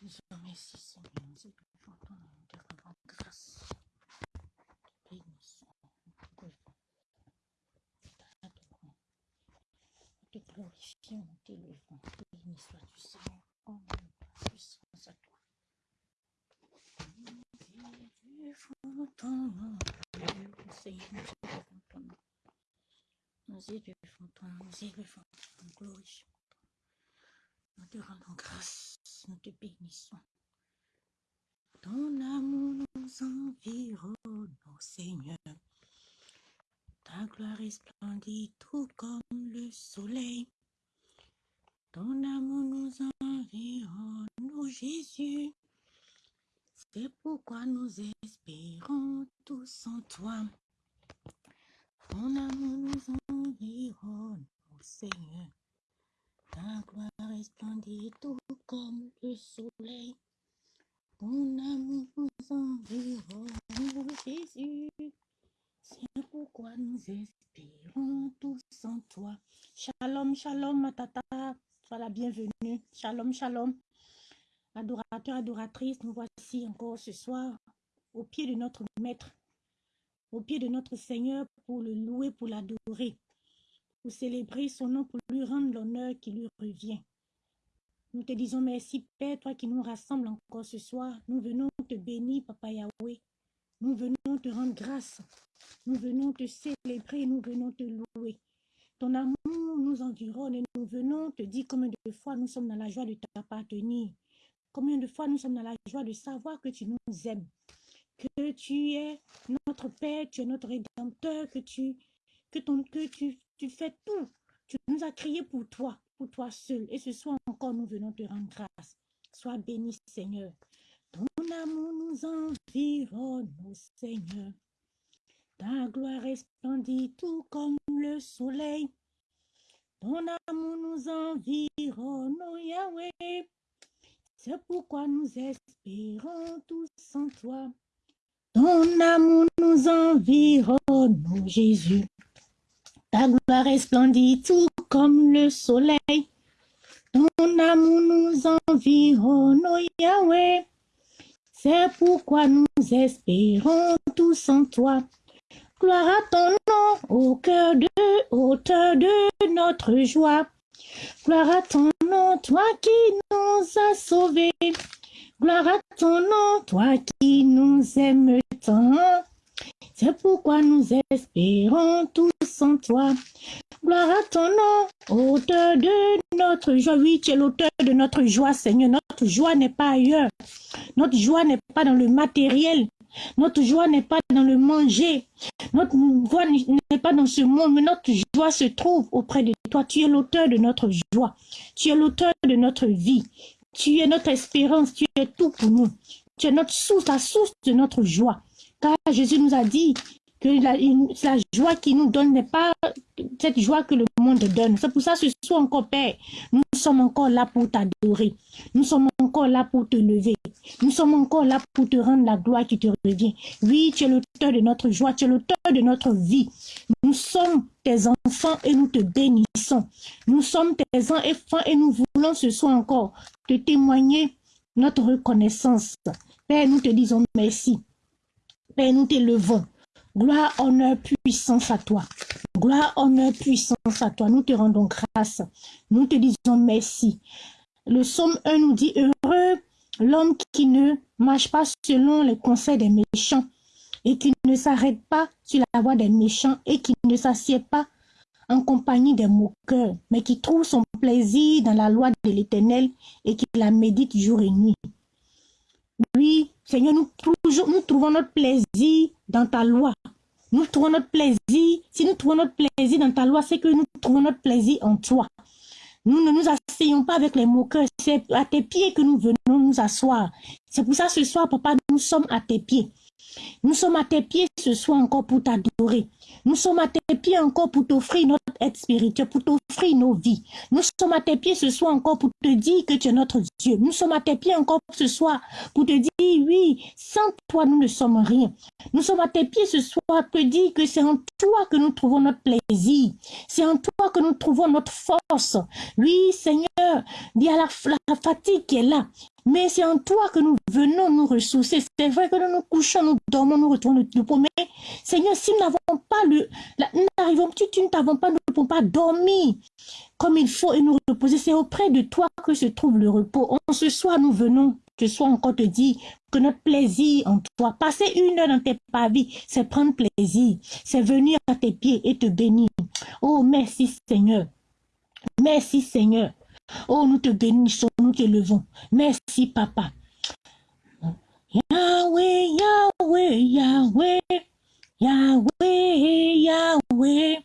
Seigneur, nous te te te glorifions, nous t'élevons. Béni sois-tu Seigneur, oh mon puissance à toi. Nous élevons ton Seigneur, nous élevons ton nom. Nous élevons ton nom, nous élevons ton glorifions. Nous te rendons grâce, nous te bénissons. Ton amour nous environne, Seigneur. Ta gloire resplendit tout comme le soleil. Ton amour nous environne, Jésus. C'est pourquoi nous espérons tous en toi. Ton amour nous environne, Seigneur. Ta gloire resplendit tout comme le soleil. Ton amour nous environne, Jésus. C'est pourquoi nous espérons tous en toi. Shalom, shalom, ma tata. Sois la bienvenue. Shalom, shalom. Adorateur, adoratrice, nous voici encore ce soir au pied de notre Maître, au pied de notre Seigneur pour le louer, pour l'adorer, pour célébrer son nom, pour lui rendre l'honneur qui lui revient. Nous te disons merci, Père, toi qui nous rassembles encore ce soir. Nous venons te bénir, Papa Yahweh. Nous venons te rendre grâce. Nous venons te célébrer, nous venons te louer. Ton amour nous environne et nous venons te dire combien de fois nous sommes dans la joie de t'appartenir. Combien de fois nous sommes dans la joie de savoir que tu nous aimes. Que tu es notre Père, tu es notre Rédempteur, que tu, que ton, que tu, tu fais tout. Tu nous as crié pour toi, pour toi seul. Et ce soir encore, nous venons te rendre grâce. Sois béni, Seigneur. Ton amour nous environne, Seigneur. Ta gloire resplendit tout comme le soleil. Ton amour nous environne, Yahweh. C'est pourquoi nous espérons tous en toi. Ton amour nous environne, Jésus. Ta gloire resplendit tout comme le soleil. Ton amour nous environne, ô Yahweh. C'est pourquoi nous espérons tous en toi. Gloire à ton nom, au cœur de hauteur de notre joie. Gloire à ton nom, toi qui nous as sauvés. Gloire à ton nom, toi qui nous aimes tant. C'est pourquoi nous espérons tous en toi. Gloire à ton nom, auteur de notre joie. Oui, tu es l'auteur de notre joie, Seigneur. Notre joie n'est pas ailleurs. Notre joie n'est pas dans le matériel. Notre joie n'est pas dans le manger. Notre joie n'est pas dans ce monde, mais notre joie se trouve auprès de toi. Tu es l'auteur de notre joie. Tu es l'auteur de notre vie. Tu es notre espérance. Tu es tout pour nous. Tu es notre source, la source de notre joie. Car Jésus nous a dit que la, joie qu'il nous donne n'est pas cette joie que le monde donne. C'est pour ça que ce soir encore, Père, nous sommes encore là pour t'adorer. Nous sommes encore là pour te lever. Nous sommes encore là pour te rendre la gloire qui te revient. Oui, tu es l'auteur de notre joie, tu es l'auteur de notre vie. Nous sommes tes enfants et nous te bénissons. Nous sommes tes enfants et nous voulons ce soir encore te témoigner notre reconnaissance. Père, nous te disons merci. Père, nous t'élevons. Gloire, honneur, puissance à toi. Gloire, honneur, puissance à toi. Nous te rendons grâce. Nous te disons merci. Le psaume 1 nous dit heureux l'homme qui ne marche pas selon les conseils des méchants et qui ne s'arrête pas sur la voie des méchants et qui ne s'assied pas en compagnie des moqueurs, mais qui trouve son plaisir dans la loi de l'Éternel et qui la médite jour et nuit. Oui, Seigneur, nous, nous trouvons notre plaisir dans ta loi. Nous trouvons notre plaisir. Si nous trouvons notre plaisir dans ta loi, c'est que nous trouvons notre plaisir en toi. Nous ne nous asseyons pas avec les moqueurs. C'est à tes pieds que nous venons nous asseoir. C'est pour ça ce soir, papa, nous sommes à tes pieds. Nous sommes à tes pieds ce soir encore pour t'adorer. Nous sommes à tes pieds encore pour t'offrir notre aide spirituelle, pour t'offrir nos vies. Nous sommes à tes pieds ce soir encore pour te dire que tu es notre Dieu. Nous sommes à tes pieds encore ce soir pour te dire, oui, sans toi, nous ne sommes rien. Nous sommes à tes pieds ce soir pour te dire que c'est en toi que nous trouvons notre plaisir. C'est en toi que nous trouvons notre force. Oui, Seigneur, il y a la, la fatigue qui est là. Mais c'est en toi que nous venons nous ressourcer. C'est vrai que nous nous couchons, nous dormons, nous retournons repos. Mais Seigneur, si nous n'avons pas le, nous n'arrivons, tu, tu ne t'avons pas, nous ne pouvons pas dormir comme il faut et nous reposer. C'est auprès de toi que se trouve le repos. En ce soir, nous venons ce soir encore te dire que notre plaisir en toi, passer une heure dans tes pavis, c'est prendre plaisir, c'est venir à tes pieds et te bénir. Oh, merci Seigneur. Merci Seigneur. Oh, nous te bénissons, nous t'élevons. Merci Papa. Yahweh, Yahweh, Yahweh, Yahweh, Yahweh.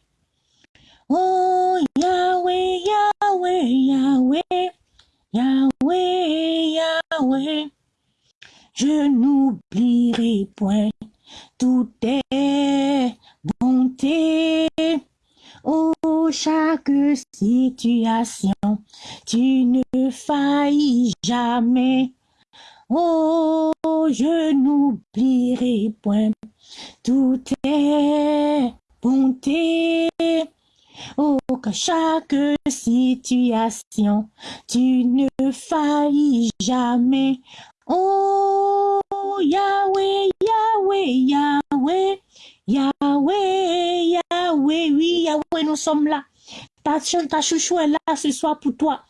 Oh, Yahweh, Yahweh, Yahweh, Yahweh, Yahweh. Je n'oublierai point toutes tes bontés. Oh, chaque situation, tu ne faillis jamais. Oh, je n'oublierai point toutes tes bontés. Oh, que chaque situation, tu ne faillis jamais. Oh, Yahweh, Yahweh, Yahweh, Yahweh, Yahweh, oui, Yahweh, nous sommes là. Ta, chouchou est là ce soir pour toi.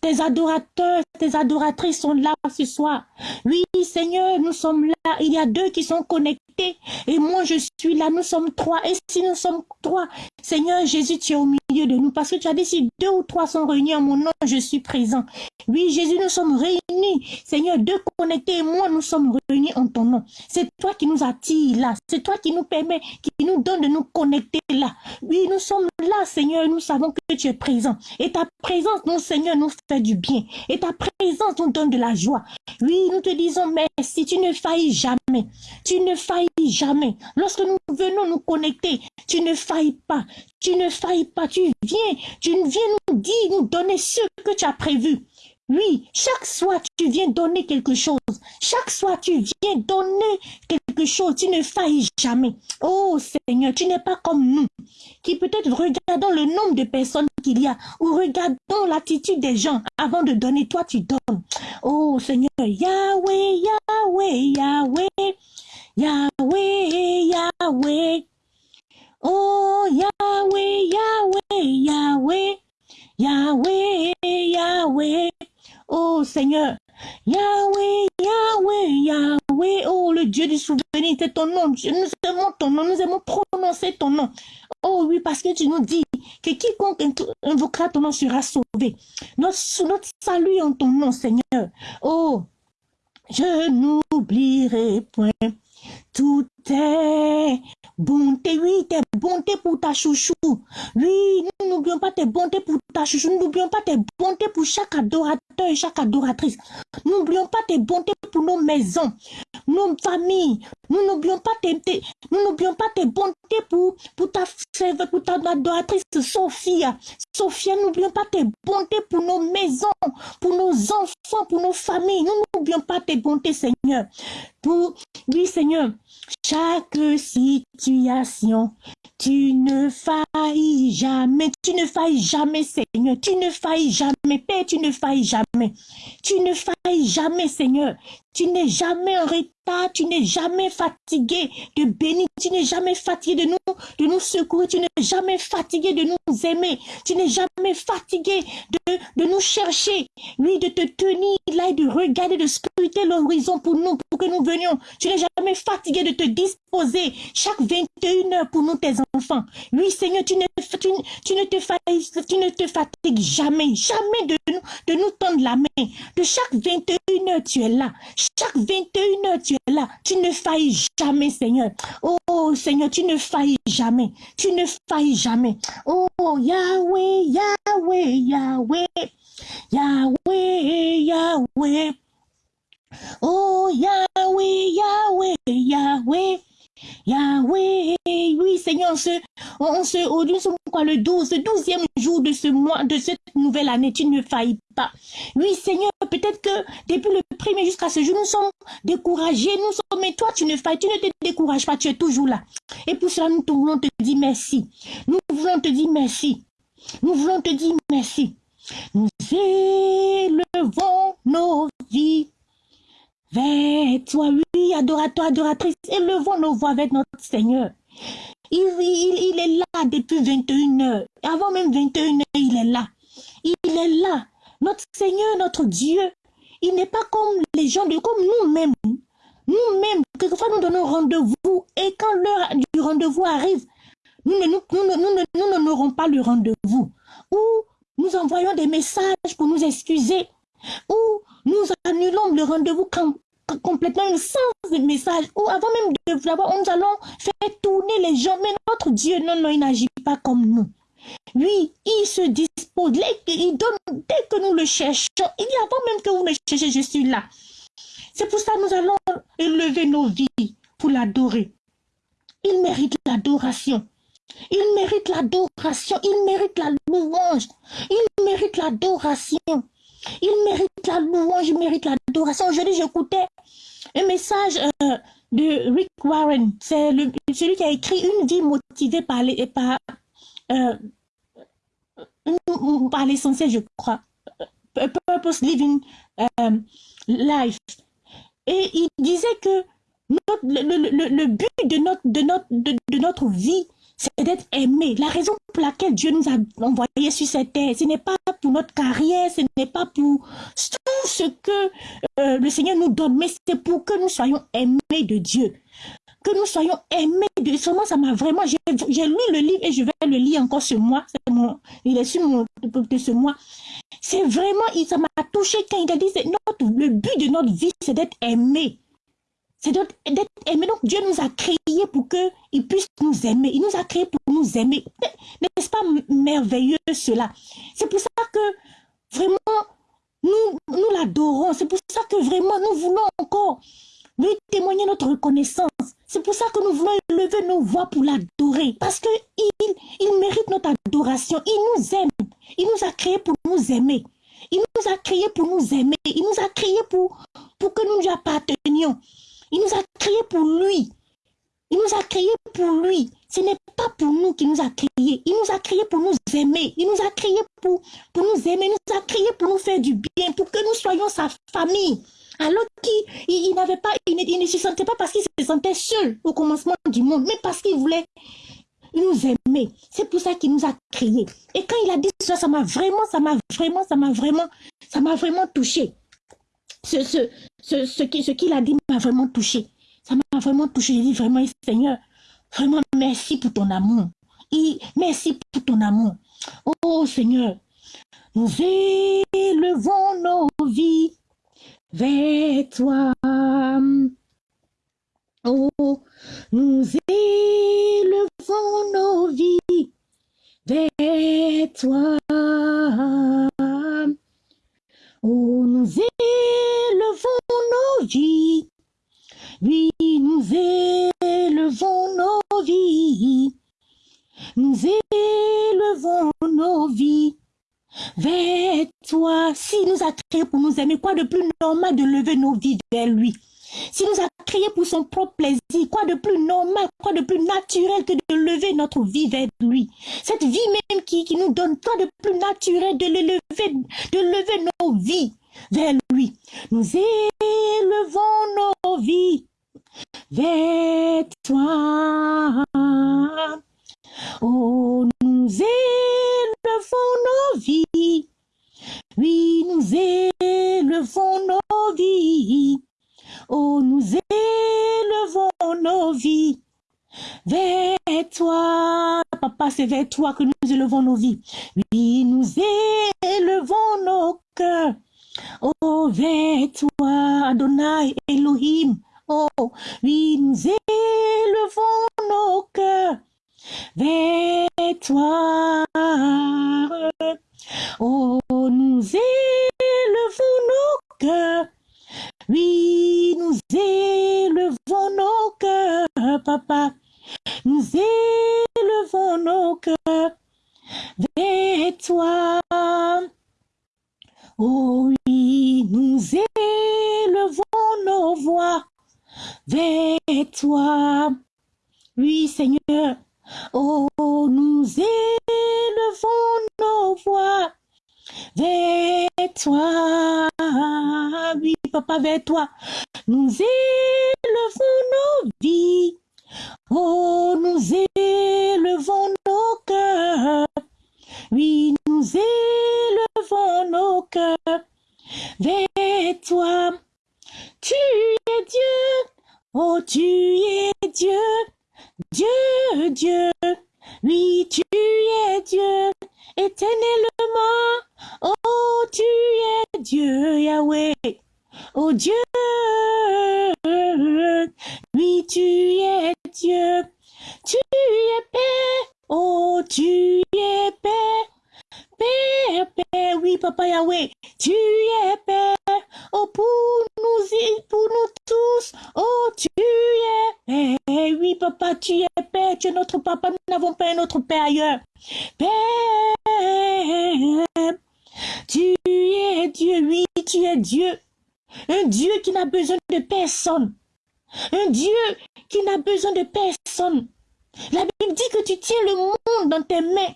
Tes adorateurs, tes adoratrices sont là ce soir. Oui, Seigneur, nous sommes là. Il y a deux qui sont connectés. Et moi, je suis là. Nous sommes trois. Et si nous sommes trois, Seigneur Jésus, tu es au milieu de nous. Parce que tu as dit, si deux ou trois sont réunis en mon nom, je suis présent. Oui, Jésus, nous sommes réunis. Seigneur, deux connectés et moi, nous sommes réunis en ton nom. C'est toi qui nous attire là. C'est toi qui nous permet, qui nous donne de nous connecter là. Oui, nous sommes là, Seigneur. Nous savons que tu es présent. Et ta présence, mon Seigneur, nous fait du bien. Et ta présence nous donne de la joie. Oui, nous te disons merci. Tu ne faillis jamais. Tu ne faillis jamais. Lorsque nous venons nous connecter, tu ne faillis pas. Tu ne faillis pas. Tu viens. Tu viens nous dire, nous donner ce que tu as prévu. Oui, chaque soir, tu viens donner quelque chose. Chaque soir, tu viens donner quelque chose. Tu ne faillis jamais. Oh Seigneur, tu n'es pas comme nous, qui peut-être regardons le nombre de personnes qu'il y a, ou regardons l'attitude des gens avant de donner. Toi, tu donnes. Oh Seigneur, Yahweh, Yahweh, Yahweh, Yahweh, Yahweh. Oh Yahweh, Yahweh, Yahweh, Yahweh, Yahweh. Oh Seigneur, Yahweh, Yahweh, Yahweh, oh le Dieu du souvenir, c'est ton nom. Nous aimons ton nom, nous aimons prononcer ton nom. Oh oui, parce que tu nous dis que quiconque invoquera ton nom sera sauvé. Notre, notre salut en ton nom, Seigneur. Oh, je n'oublierai point tout est bonté, oui, tes bontés pour ta chouchou. Oui, nous n'oublions pas tes bontés pour ta chouchou. Nous n'oublions pas tes bontés pour chaque adorateur et chaque adoratrice. Nous n'oublions pas tes bontés pour nos maisons, nos familles. Nous n'oublions pas tes, nous n'oublions pas tes bontés pour, pour ta pour ta adoratrice Sophia. Sophia, n'oublions pas tes bontés pour nos maisons, pour nos enfants, pour nos familles. Nous n'oublions pas tes bontés, Seigneur. Pour, oui, Seigneur, chaque situation, tu ne faillis jamais, tu ne faillis jamais, Seigneur, tu ne faillis jamais, Père, tu ne faillis jamais, tu ne faillis jamais, Seigneur, tu n'es jamais en retard, tu n'es jamais fatigué de bénir, tu n'es jamais fatigué de nous, de nous secourir, tu n'es jamais fatigué de nous aimer, tu n'es jamais fatigué de, de nous chercher, oui, de te tenir là et de regarder, de scruter l'horizon pour nous, pour que nous venions. Tu n'es jamais fatigué de te disposer chaque 21 heures pour nous, tes enfants. Oui, Seigneur, tu ne, tu ne te fatigues jamais, jamais de nous, de nous tendre la main. De chaque 21 heures, tu es là. Chaque 21 heures, tu es là. Tu ne faillis jamais, Seigneur. Oh, Seigneur, tu ne faillis jamais. Tu ne faillis jamais. Oh, Yahweh, Yahweh, Yahweh. Yahweh, Yahweh. Oh, Yahweh, Yahweh, Yahweh. Yahweh, oui Seigneur, on se, on se, nous sommes quoi le 12, le 12e jour de ce mois, de cette nouvelle année, tu ne faillis pas. Oui Seigneur, peut-être que depuis le premier jusqu'à ce jour, nous sommes découragés, nous sommes, mais toi tu ne failles, tu ne te décourages pas, tu es toujours là. Et pour cela, nous voulons te dire merci. Nous voulons te dire merci. Nous voulons te dire merci. Nous élevons nos vies vers toi. Oui, adorateur, adoratrice, élevons nos voix avec notre Seigneur. Il, est là depuis 21 heures. Avant même 21 heures, il est là. Il est là. Notre Seigneur, notre Dieu, il n'est pas comme les gens, de, comme nous-mêmes. Nous-mêmes, quelquefois nous donnons rendez-vous et quand l'heure du rendez-vous arrive, nous n'aurons pas le rendez-vous. Ou nous envoyons des messages pour nous excuser. Ou nous annulons le rendez-vous complètement sans message. Ou avant même de l'avoir, nous allons faire tourner les gens. Mais notre Dieu, non, non, il n'agit pas comme nous. Oui, il se dispose, il donne, dès que nous le cherchons, il dit avant même que vous me cherchez, je suis là. C'est pour ça que nous allons élever nos vies pour l'adorer. Il mérite l'adoration. Il mérite l'adoration. Il mérite la louange. Il mérite l'adoration. Il mérite la louange. Il mérite l'adoration. Aujourd'hui, j'écoutais un message euh, de Rick Warren. C'est celui qui a écrit Une vie motivée par, les, par, euh, par l'essentiel, je crois. Purpose Living euh, Life. Et il disait que le, but de notre, de notre, de, notre vie, c'est d'être aimé. La raison pour laquelle Dieu nous a envoyés sur cette terre, ce n'est pas pour notre carrière, ce n'est pas pour tout ce que euh, le Seigneur nous donne, mais c'est pour que nous soyons aimés de Dieu. Que nous soyons aimés de Seulement, ça m'a vraiment... J'ai lu le livre et je vais le lire encore ce mois. Mon, il est sur mon, de ce mois. C'est vraiment... Ça m'a touché quand il a dit, le but de notre vie, c'est d'être aimé c'est d'être aimé. Donc Dieu nous a créés pour qu'il puisse nous aimer. Il nous a créés pour nous aimer. N'est-ce pas merveilleux cela? C'est pour ça que vraiment, nous, nous l'adorons. C'est pour ça que vraiment, nous voulons encore lui témoigner notre reconnaissance. C'est pour ça que nous voulons élever nos voix pour l'adorer. Parce qu'il il mérite notre adoration. Il nous aime. Il nous a créés pour nous aimer. Il nous a créés pour nous aimer. Il nous a créés pour, pour que nous lui appartenions. Il nous a créés pour lui. Il nous a créés pour lui. Ce n'est pas pour nous qu'il nous a créés. Il nous a créés pour nous aimer. Il nous a créés pour, pour nous aimer. Il nous a créés pour nous faire du bien, pour que nous soyons sa famille. Alors qu'il il, n'avait pas, il ne, se sentait pas parce qu'il se sentait seul au commencement du monde, mais parce qu'il voulait nous aimer. C'est pour ça qu'il nous a créés. Et quand il a dit ça, ça m'a vraiment, ça m'a vraiment, ça m'a vraiment, ça m'a vraiment touché ce, ce, ce, ce qu'il a dit m'a vraiment touché. Ça m'a vraiment touché. J'ai dit vraiment, Seigneur, vraiment merci pour ton amour. Merci pour ton amour. Oh Seigneur, nous élevons nos vies vers toi. Oh, nous élevons normal de lever nos vies vers lui s'il nous a créés pour son propre plaisir, quoi de plus normal, quoi de plus naturel que de lever notre vie vers lui? Cette vie même qui, nous donne quoi de plus naturel de le lever, de lever nos vies vers lui. Nous élevons nos vies vers toi. Oh, nous élevons nos vies. Oui, nous élevons nos vies Oh, nous élevons nos vies vers toi. Papa, c'est vers toi que nous élevons nos vies. Oui, nous élevons nos cœurs. Oh, vers toi, Adonai, Elohim. Oh, oui, nous élevons nos cœurs toi. Oh, nous élevons nos cœurs oui, nous élevons nos cœurs, papa. Nous élevons nos cœurs vers toi. Oh oui, nous élevons nos voix vers toi. Oui, Seigneur. Oh, nous élevons nos voix vers toi. Oui, papa, vers toi. Nous élevons nos vies. Oh, nous élevons nos cœurs. Oui, nous élevons nos cœurs vers toi. Tu es Dieu. Oh, tu es Dieu. Dieu, Dieu. Oui, tu es Dieu. Éternellement. Oh, tu es Dieu, Yahweh. Oh Dieu, oui, tu es Dieu. Tu es Père. Oh, tu es Père. Père, Père, oui, Papa Yahweh, tu es Père. Oh, pour nous, pour nous tous, oh, tu es Père. Oui, Papa, tu es Père, tu es notre Papa, nous n'avons pas un autre Père ailleurs. Père, tu es Dieu, oui, tu es Dieu. Un Dieu qui n'a besoin de personne. Un Dieu qui n'a besoin de personne. La Bible dit que tu tiens le monde dans tes mains.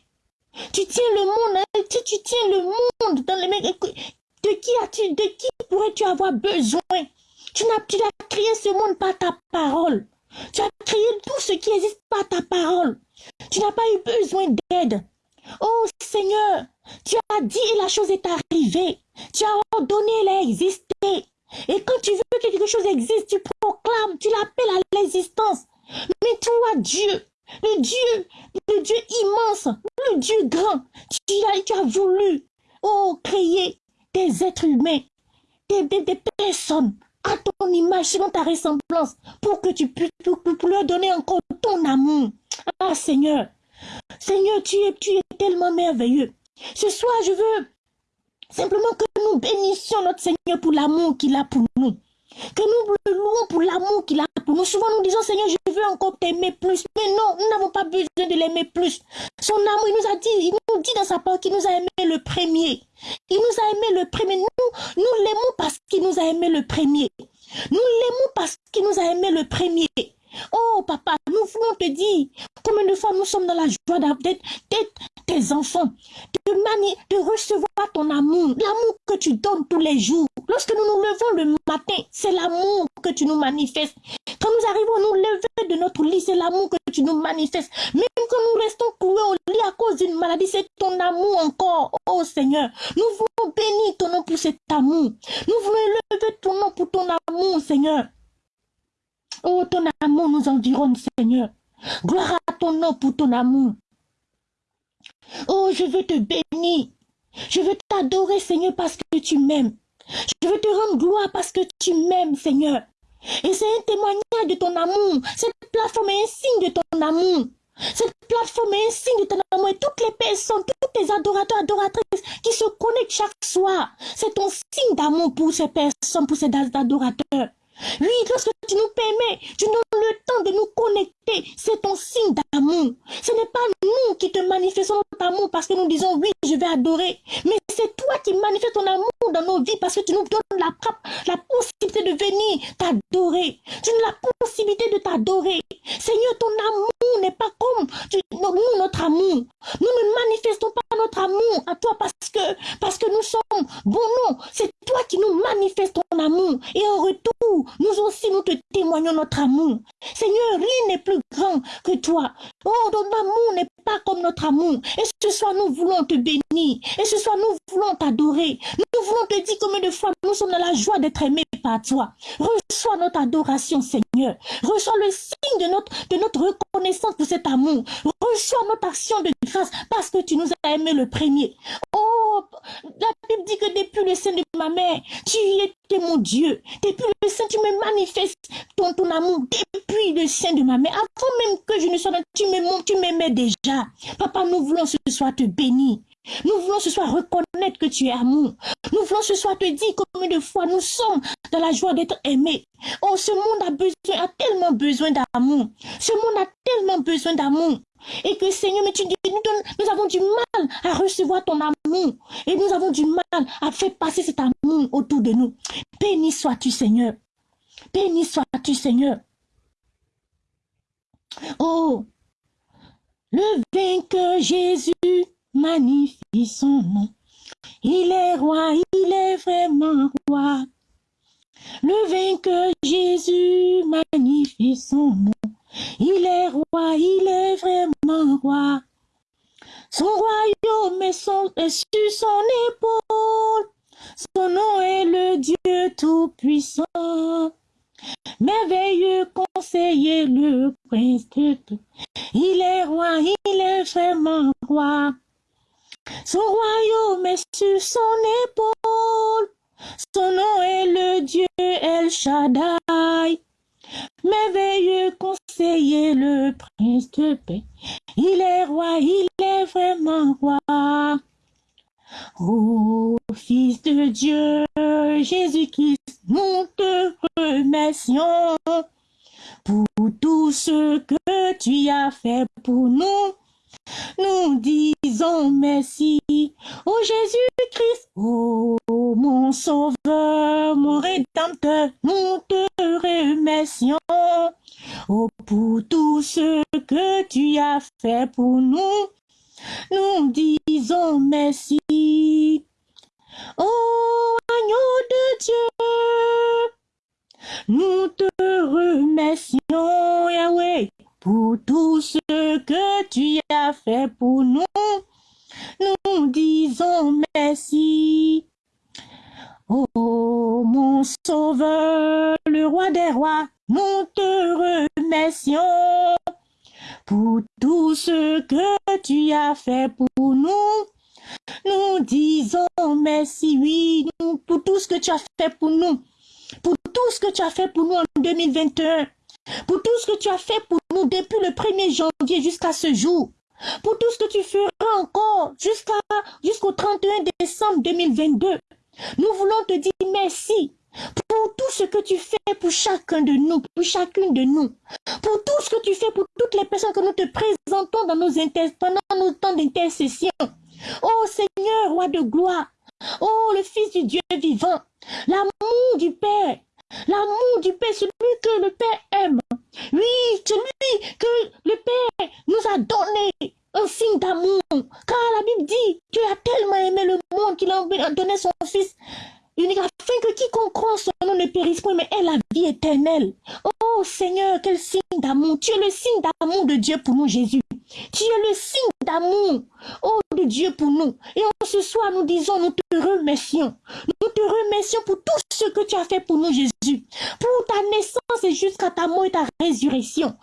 Tu tiens le monde, hein, tu, tu tiens le monde dans les mains. De qui as-tu, de qui pourrais-tu avoir besoin? Tu n'as, tu as créé ce monde par ta parole. Tu as créé tout ce qui existe par ta parole. Tu n'as pas eu besoin d'aide. Oh Seigneur, tu as dit et la chose est arrivée. Tu as ordonné, elle a existé. Et quand tu veux que quelque chose existe, tu proclames, tu l'appelles à l'existence. Mais toi, Dieu, le Dieu, le Dieu immense, le Dieu grand, tu as, tu as voulu, oh, créer des êtres humains, des, des, personnes à ton image, selon ta ressemblance, pour que tu puisses pour leur donner ton amour. Ah Seigneur, Seigneur, tu es, tu es tellement merveilleux. Ce soir, je veux simplement que nous bénissions notre Seigneur pour l'amour qu'il a pour nous. Que nous le louons pour l'amour qu'il a pour nous. Souvent, nous disons, Seigneur, je veux encore t'aimer plus. Mais non, nous n'avons pas besoin de l'aimer plus. Son amour, il nous a dit, il nous dit dans sa parole qu'il nous a aimé le premier. Il nous a aimé le premier. Nous, nous l'aimons parce qu'il nous a aimé le premier. Nous l'aimons parce qu'il nous a aimé le premier. Oh papa, nous voulons te dire combien de fois nous sommes dans la joie d'être tes enfants, de, de recevoir ton amour, l'amour que tu donnes tous les jours. Lorsque nous nous levons le matin, c'est l'amour que tu nous manifestes. Quand nous arrivons à nous lever de notre lit, c'est l'amour que tu nous manifestes. Même quand nous restons cloués au lit à cause d'une maladie, c'est ton amour encore, oh Seigneur. Nous voulons bénir ton nom pour cet amour. Nous voulons élever ton nom pour ton amour, Seigneur. Oh, ton amour nous environne, Seigneur. Gloire à ton nom pour ton amour. Oh, je veux te bénir. Je veux t'adorer, Seigneur, parce que tu m'aimes. Je veux te rendre gloire parce que tu m'aimes, Seigneur. Et c'est un témoignage de ton amour. Cette plateforme est un signe de ton amour. Cette plateforme est un signe de ton amour. Et toutes les personnes, tous les adorateurs, adoratrices qui se connectent chaque soir, c'est ton signe d'amour pour ces personnes, pour ces adorateurs. Oui, lorsque tu nous permets, tu nous donnes le temps de nous connecter. C'est ton signe d'amour. Ce n'est pas nous qui te manifestons notre amour parce que nous disons oui, je vais adorer. Mais c'est toi qui manifestes ton amour dans nos vies parce que tu nous donnes la, possibilité de venir t'adorer. Tu nous la possibilité de t'adorer. Seigneur, ton amour n'est pas comme nous, notre amour. Nous ne manifestons pas notre amour à toi parce que, parce que nous sommes bons. Non, c'est toi qui nous manifestes ton amour. Et en retour, nous aussi, nous te témoignons notre amour. Seigneur, rien n'est plus grand que toi. Oh, ton amour n'est pas comme notre amour. Et ce soir, nous voulons te bénir. Et ce soir, nous voulons t'adorer. Voulons te dire combien de fois nous sommes dans la joie d'être aimés par toi. Reçois notre adoration, Seigneur. Reçois le signe de notre, reconnaissance pour cet amour. Reçois notre action de grâce parce que tu nous as aimés le premier. Oh, la Bible dit que depuis le sein de ma mère, tu étais mon Dieu. Depuis le sein, tu me manifestes ton, amour. Depuis le sein de ma mère, avant même que je ne sois là, tu m'aimais déjà. Papa, nous voulons ce soir te bénir. Nous voulons ce soir reconnaître que tu es amour. Nous voulons ce soir te dire combien de fois nous sommes dans la joie d'être aimés. Oh, ce monde a besoin, a tellement besoin d'amour. Ce monde a tellement besoin d'amour. Et que Seigneur, mais tu nous, nous avons du mal à recevoir ton amour. Et nous avons du mal à faire passer cet amour autour de nous. Béni sois-tu, Seigneur. Béni sois-tu, Seigneur. Oh, le vainqueur Jésus magnifie son nom. Il est roi, il est vraiment roi. Le vainqueur Jésus magnifie son nom. Il est roi, il est vraiment roi. Son royaume est, sur son épaule. Son nom est le Dieu Tout-Puissant. Merveilleux conseiller, le prince de Il est roi, il est vraiment roi. Son royaume est sur son épaule. Son nom est le Dieu El Shaddai. Merveilleux conseiller, le prince de paix. Il est roi, il est vraiment roi. Ô Fils de Dieu, Jésus-Christ, nous te remercions pour tout ce que tu as fait pour nous. Nous disons merci. Ô Jésus-Christ, ô mon sauveur, mon rédempteur, nous te remercions. Pour tout ce que tu as fait pour nous, nous disons merci. Oh, agneau de Dieu, nous te remercions, Yahweh, pour tout ce que tu as fait pour nous. Nous disons merci. Oh, mon sauveur, le roi des rois, nous te remercions pour tout ce que tu as fait pour nous. Nous disons merci, oui, pour tout ce que tu as fait pour nous. Pour tout ce que tu as fait pour nous en 2021. Pour tout ce que tu as fait pour nous depuis le 1er janvier jusqu'à ce jour. Pour tout ce que tu feras encore jusqu'à jusqu'au 31 décembre 2022. Nous voulons te dire merci pour tout ce que tu fais pour chacun de nous, pour chacune de nous, pour tout ce que tu fais pour toutes les personnes que nous te présentons dans nos pendant nos temps d'intercession. Oh Seigneur, roi de gloire, oh le Fils du Dieu vivant, l'amour du Père, l'amour du Père, celui que le Père aime. Oui, celui que le Père nous a donné un signe d'amour. Car la Bible dit, Dieu a tellement aimé le monde qu'il a donné son Fils afin que quiconque croit son nom ne périsse point, mais ait la vie éternelle. Oh Seigneur, quel signe d'amour. Tu es le signe d'amour de Dieu pour nous, Jésus. Tu es le signe d'amour, oh, de Dieu pour nous. Et en ce soir, nous disons, nous te remercions. Nous te remercions pour tout ce que tu as fait pour nous, Jésus. Pour ta naissance et jusqu'à ta mort et ta résurrection.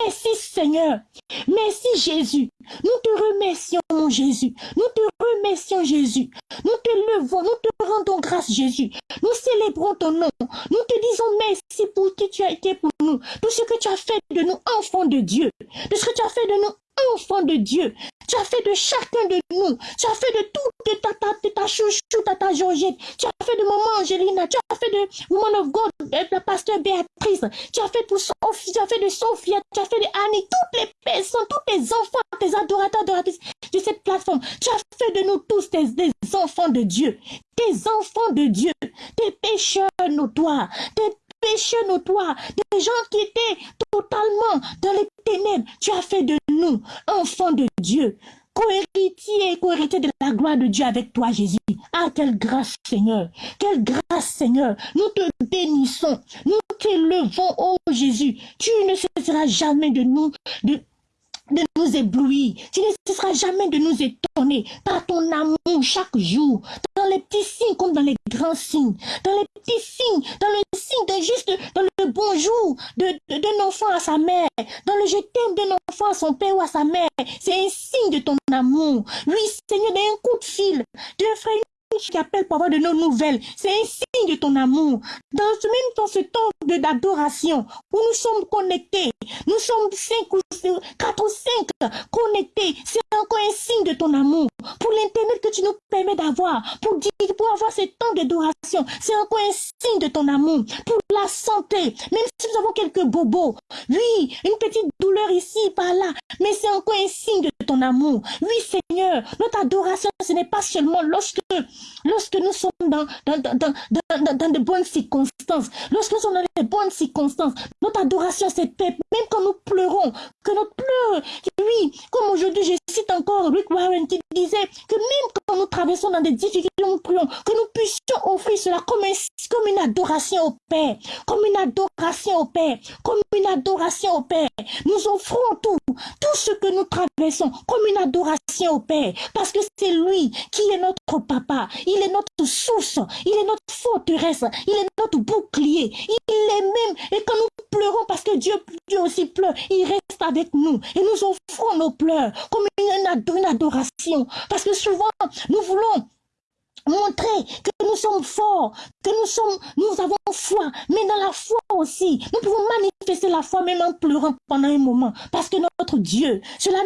Merci, Seigneur. Merci, Jésus. Nous te remercions, mon Jésus. Nous te remercions, Jésus. Nous te levons, nous te rendons grâce, Jésus. Nous célébrons ton nom. Nous te disons merci pour qui tu as été pour nous. Tout ce que tu as fait de nous, enfants de Dieu. Tout ce que tu as fait de nous, enfants de Dieu. Tu as fait de chacun de nous. Tu as fait de toute ta, ta, ta, ta chouchou, ta, ta Georgette. Tu as fait de maman Angelina. Tu as fait de Woman of God, la pasteur Béatrice. Tu as fait pour Sophie. Tu as fait de Sophia. Tu as fait de Annie. Toutes les personnes, tous tes enfants, tes adorateurs, adoratrices de cette plateforme. Tu as fait de nous tous des enfants de Dieu. Tes enfants de Dieu. Tes pécheurs notoires. Tes pécheurs notoires, des gens qui étaient totalement dans les ténèbres. Tu as fait de nous enfants de Dieu, co-héritiers et co-héritiers de la gloire de Dieu avec toi, Jésus. Ah, quelle grâce, Seigneur. Quelle grâce, Seigneur. Nous te bénissons. Nous t'élevons, oh Jésus. Tu ne cesseras jamais de nous, de, de nous éblouir. Tu ne cesseras jamais de nous étonner par ton amour chaque jour, dans les petits signes comme dans les grands signes, dans les petits signes, dans le signe de juste, dans le bonjour d'un de, enfant à sa mère, dans le je d'un enfant à son père ou à sa mère. C'est un signe de ton amour. Oui, Seigneur, d'un coup de fil, d'un frère qui appelle pour avoir de nos nouvelles. C'est un signe de ton amour. Dans ce même dans ce temps d'adoration où nous sommes connectés, nous sommes cinq ou connectés. C'est encore un signe de ton amour. Pour l'internet que tu nous permets d'avoir, pour dire, pour avoir ce temps d'adoration, c'est encore un signe de ton amour. Pour la santé, même si nous avons quelques bobos, oui, une petite douleur ici, par là, mais c'est encore un signe de ton amour. Oui, Seigneur, notre adoration, ce n'est pas seulement lorsque Lorsque nous sommes dans, dans, dans, dans, de bonnes circonstances, lorsque nous sommes dans les bonnes circonstances, notre adoration, c'est. Même quand nous pleurons, que notre pleurs, oui, comme aujourd'hui, je cite encore Rick Warren qui disait que même quand nous traversons dans des difficultés, nous prions, que nous puissions offrir cela comme, comme une adoration au Père, comme une adoration au Père, comme une adoration au Père. Nous offrons tout, tout ce que nous traversons comme une adoration au Père, parce que c'est lui qui est notre papa, il est notre source, il est notre forteresse, il est notre bouclier, il est même, et quand nous pleurons parce que Dieu, Dieu aussi pleure, il reste avec nous. Et nous offrons nos pleurs comme une, une adoration, parce que souvent nous voulons montrer que nous sommes forts, que nous sommes, nous avons foi, mais dans la foi aussi, nous pouvons manifester la foi même en pleurant pendant un moment, parce que notre Dieu, cela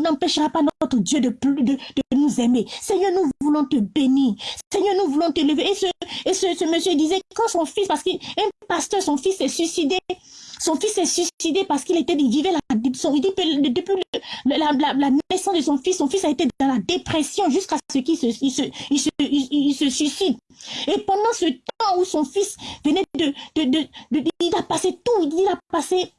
n'empêchera pas notre Dieu de plus de, nous aimer. Seigneur, nous voulons te bénir. Seigneur, nous voulons te lever. Et ce, et ce, monsieur disait quand son fils, parce qu'un pasteur, son fils s'est suicidé, son fils s'est suicidé parce qu'il était, il vivait la, son, depuis la, naissance de son fils, son fils a été dans la dépression jusqu'à ce qu'il se, il se, il se, suicide. Et pendant ce temps où son fils venait de, de, de, de il a passé tout, il a passé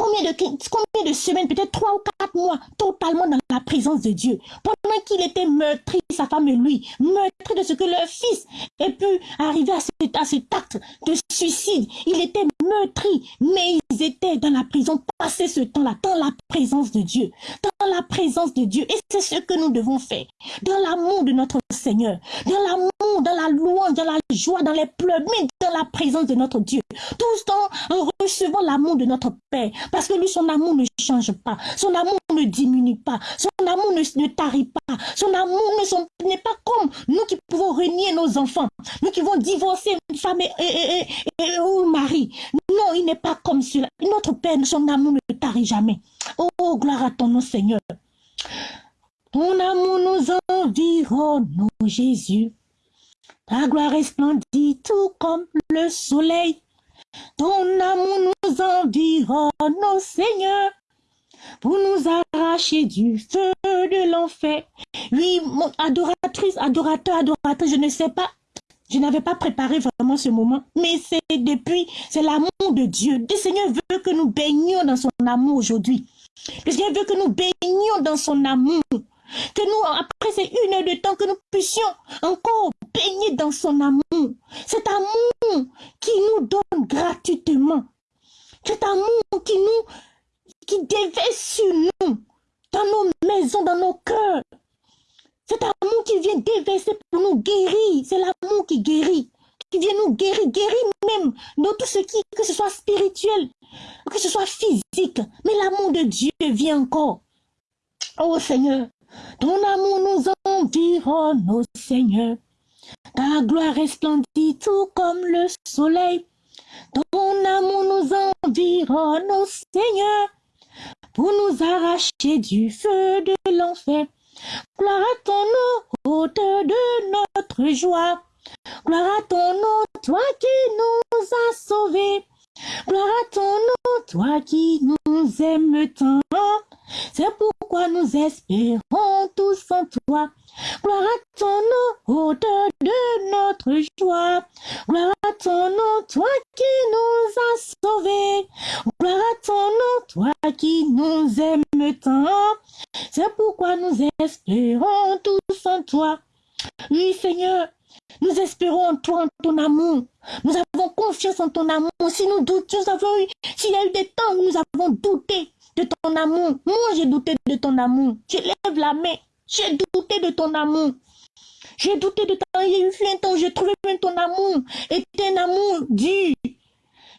combien de, combien de semaines, peut-être trois ou quatre mois, totalement dans la présence de Dieu. Pendant qu'il était meurtri, sa femme et lui, meurtri de ce que leur fils ait pu arriver à cet, à cet acte de suicide. Il était meurtri, mais ils étaient dans la prison, passer ce temps-là, dans la présence de Dieu, la présence de Dieu. Et c'est ce que nous devons faire, dans l'amour de notre Seigneur, dans l'amour, dans la louange, dans la joie, dans les pleurs, mais dans la présence de notre Dieu. Tout en recevant l'amour de notre Père, parce que lui, son amour ne change pas. Son amour ne diminue pas. Son amour ne, ne tarit pas. Son amour n'est pas comme nous qui pouvons renier nos enfants. Nous qui vont divorcer une femme et, et, et, ou mari. Non, il n'est pas comme cela. Notre Père, son amour ne tarit jamais. Oh, gloire à ton nom, Seigneur. Ton amour nous environne, Jésus. Ta gloire resplendit tout comme le soleil. Ton amour nous environne, ô Seigneur, pour nous arracher du feu de l'enfer. Oui, mon adoratrice, adorateur, adoratrice, je ne sais pas, je n'avais pas préparé vraiment ce moment, mais c'est depuis, c'est l'amour de Dieu. Le Seigneur veut que nous baignions dans son amour aujourd'hui. Le Seigneur veut que nous baignions dans son amour. Que nous, après ces une heure de temps, que nous puissions encore baigner dans son amour. Cet amour qui nous donne gratuitement. Cet amour qui nous, qui déverse sur nous, dans nos maisons, dans nos cœurs. Cet amour qui vient déverser pour nous guérir. C'est l'amour qui guérit. Qui vient nous guérir, guérir même dans tout ce qui, que ce soit spirituel, que ce soit physique. Mais l'amour de Dieu vient encore. Oh Seigneur, ton amour nous environne, ô Seigneur. Ta gloire resplendit tout comme le soleil. Ton amour nous environne, ô Seigneur, pour nous arracher du feu de l'enfer. Gloire à ton hauteur de notre joie. Gloire à ton nom, toi qui nous as sauvés. Gloire à ton nom, toi qui nous aimes tant. C'est pourquoi nous espérons tous en toi. Gloire à ton nom, hauteur de notre joie. Gloire à ton nom, toi qui nous as sauvés. Gloire à ton nom, toi qui nous aimes tant. C'est pourquoi nous espérons tous en toi. Oui, Seigneur, nous espérons en toi, en ton amour. Nous avons confiance en ton amour. Si nous eu, s'il y a eu des temps où nous avons douté de ton amour, moi j'ai douté de ton amour. Je lève la main. J'ai douté de ton amour. J'ai douté de ton amour. Il y a eu un temps où j'ai trouvé même ton amour. Et un amour dur.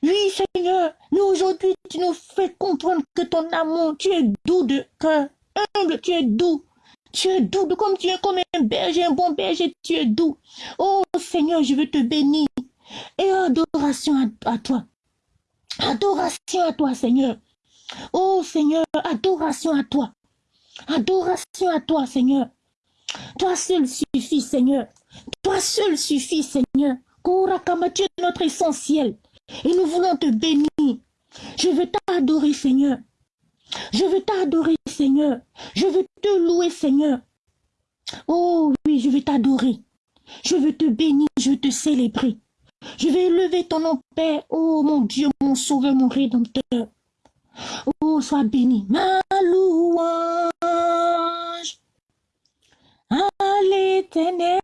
Oui, Seigneur, nous aujourd'hui, tu nous fais comprendre que ton amour, tu es doux de cœur. Humble, tu es doux. Tu es doux, comme tu es comme un berger, un bon berger, tu es doux. Oh Seigneur, je veux te bénir. Et adoration à, toi. Adoration à toi, Seigneur. Oh Seigneur, adoration à toi. Adoration à toi, Seigneur. Toi seul suffit, Seigneur. Toi seul suffit, Seigneur. Kourakama, tu es notre essentiel. Et nous voulons te bénir. Je veux t'adorer, Seigneur. Je veux t'adorer, Seigneur. Je veux te louer, Seigneur. Oh oui, je veux t'adorer. Je veux te bénir, je veux te célébrer. Je vais élever ton nom, Père. Oh mon Dieu, mon sauveur, mon rédempteur. Oh, sois béni. Ma louange à l'éternel.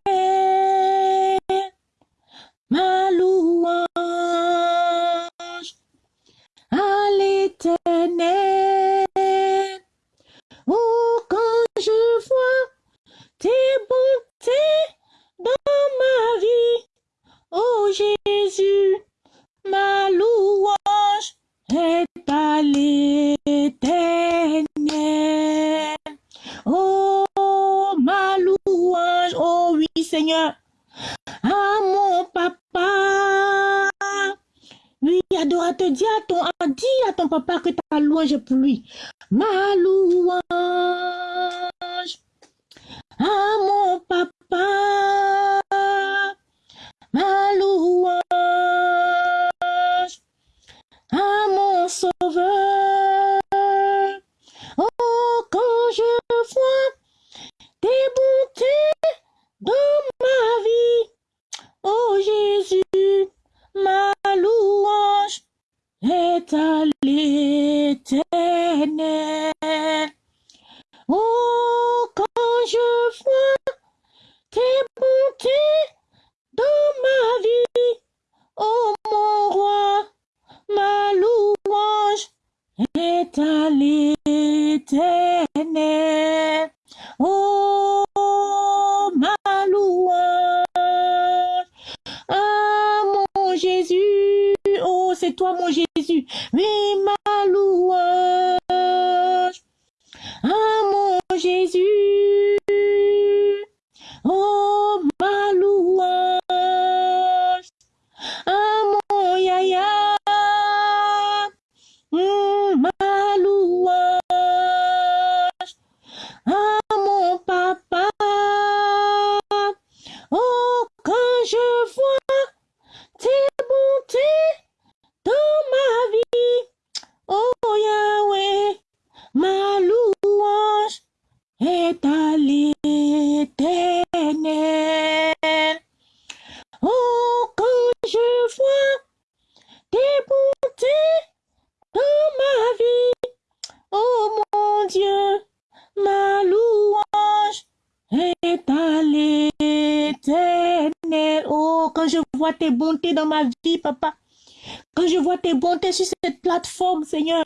Seigneur.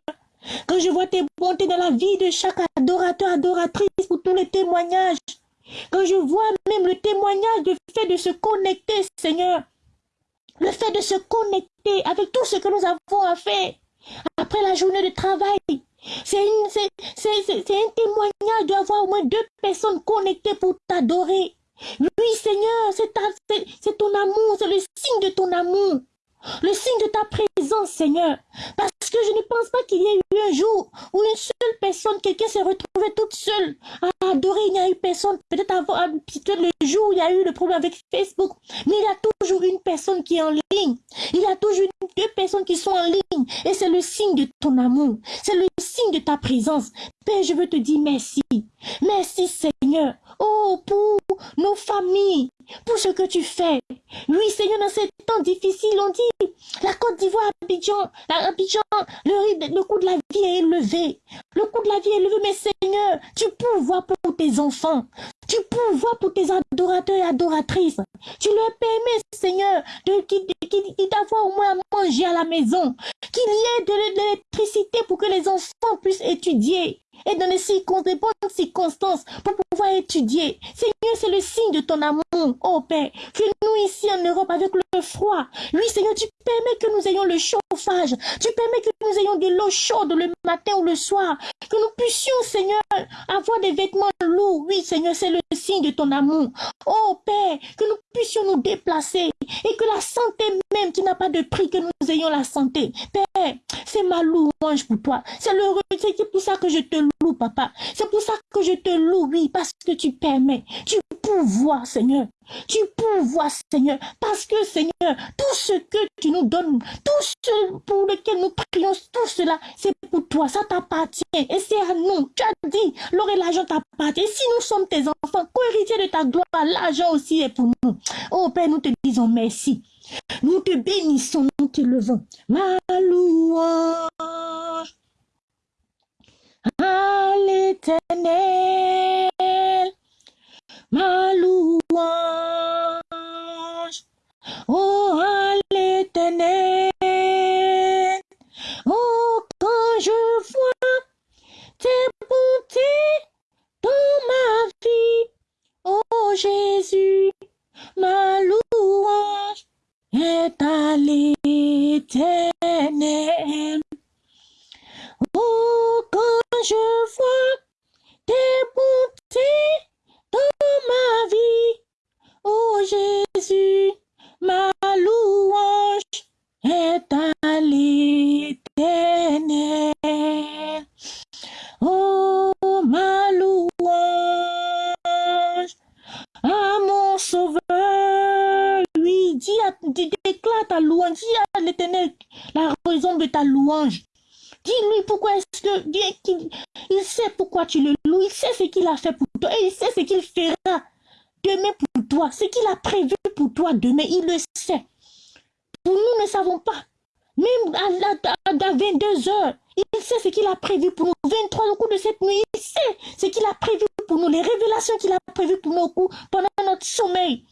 Quand je vois tes bontés dans la vie de chaque adorateur, adoratrice, pour tous les témoignages. Quand je vois même le témoignage du fait de se connecter, Seigneur. Le fait de se connecter avec tout ce que nous avons à faire après la journée de travail. C'est un témoignage d'avoir au moins deux personnes connectées pour t'adorer. Oui, Seigneur, c'est ton amour, c'est le signe de ton amour. Le signe de ta présence, Seigneur. Parce que je ne pense pas qu'il y ait eu un jour où une seule personne, quelqu'un s'est retrouvé toute seule à adorer. Il n'y a eu personne. Peut-être avant, peut-être le jour où il y a eu le problème avec Facebook. Mais il y a toujours une personne qui est en ligne. Il y a toujours deux personnes qui sont en ligne. Et c'est le signe de ton amour. C'est le signe de ta présence. Père, je veux te dire merci. Merci, Seigneur. Oh, pour nos familles, pour ce que tu fais. Oui, Seigneur, dans ces temps difficiles, on dit, la Côte d'Ivoire, Abidjan, Abidjan, le, le coût de la vie est élevé. Le coût de la vie est élevé, mais Seigneur, tu pourvois pour tes enfants. Tu pourvois pour tes adorateurs et adoratrices. Tu leur permets, Seigneur, d'avoir au moins à manger à la maison. Qu'il y ait de l'électricité pour que les enfants puissent étudier et dans les, circonstances, circonstances pour pouvoir étudier. Seigneur, c'est le signe de ton amour, oh Père, que nous ici en Europe avec le froid, oui Seigneur, tu permets que nous ayons le chauffage, tu permets que nous ayons de l'eau chaude le matin ou le soir, que nous puissions, Seigneur, avoir des vêtements lourds. Oui Seigneur, c'est le signe de ton amour. Oh Père, que nous puissions nous déplacer et que la santé même qui n'a pas de prix, que nous ayons la santé. Père, c'est ma louange pour toi. C'est le c'est pour ça que je te loue, papa. C'est pour ça que je te loue, oui, parce que tu permets. Tu pouvoir, Seigneur. Tu pourvois, Seigneur, parce que, Seigneur, tout ce que tu nous donnes, tout ce pour lequel nous prions, tout cela, c'est pour toi, ça t'appartient, et c'est à nous. Tu as dit, l'or et l'argent t'appartient. Si nous sommes tes enfants, co-héritiers de ta gloire, l'argent aussi est pour nous. Oh Père, nous te disons merci. Nous te bénissons, nous te levons. Ma louange l'éternel, ma louange, oh à l'éternel, oh quand je vois tes bontés dans ma vie, oh Jésus, ma louange est à l'éternel. Oh, quand je vois tes bontés dans ma vie, Jésus, ma louange est à l'éternel. Oh, ma louange à mon sauveur. Oui, dis, dis déclare ta louange, dis à l'éternel la raison de ta louange. Dis-lui pourquoi est-ce que il, il sait pourquoi tu le loues, il sait ce qu'il a fait pour toi et il sait ce qu'il fera demain pour toi, ce qu'il a prévu pour toi demain, il le sait. Pour nous ne savons pas. Même à, 22 heures, il sait ce qu'il a prévu pour nous. 23 au cours de cette nuit, il sait ce qu'il a prévu pour nous. Les révélations qu'il a prévues pour nous pendant notre sommeil.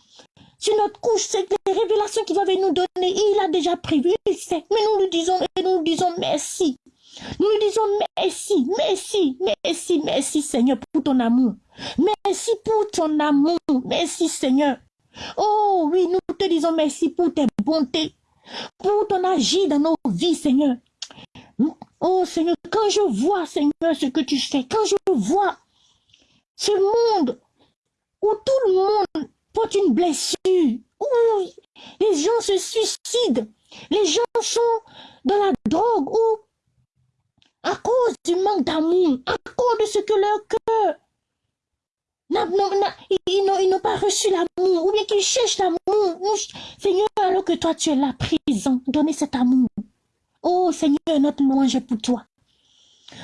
Sur notre couche, c'est les révélations qu'il va nous donner. Il a déjà prévu, il sait. Mais nous lui disons, et nous lui disons merci. Nous disons merci, merci, merci, merci Seigneur pour ton amour. Merci pour ton amour. Merci Seigneur. Oh oui, nous te disons merci pour tes bontés, pour ton agir dans nos vies Seigneur. Oh Seigneur, quand je vois Seigneur ce que tu fais, quand je vois ce monde où tout le monde porte une blessure, où les gens se suicident, les gens sont dans la drogue, ou à cause du manque d'amour, à cause de ce que leur cœur ils n'ont pas reçu l'amour, ou bien qu'ils cherchent l'amour. Seigneur, alors que toi tu es là, présent, donnez cet amour. Oh Seigneur, notre louange est pour toi.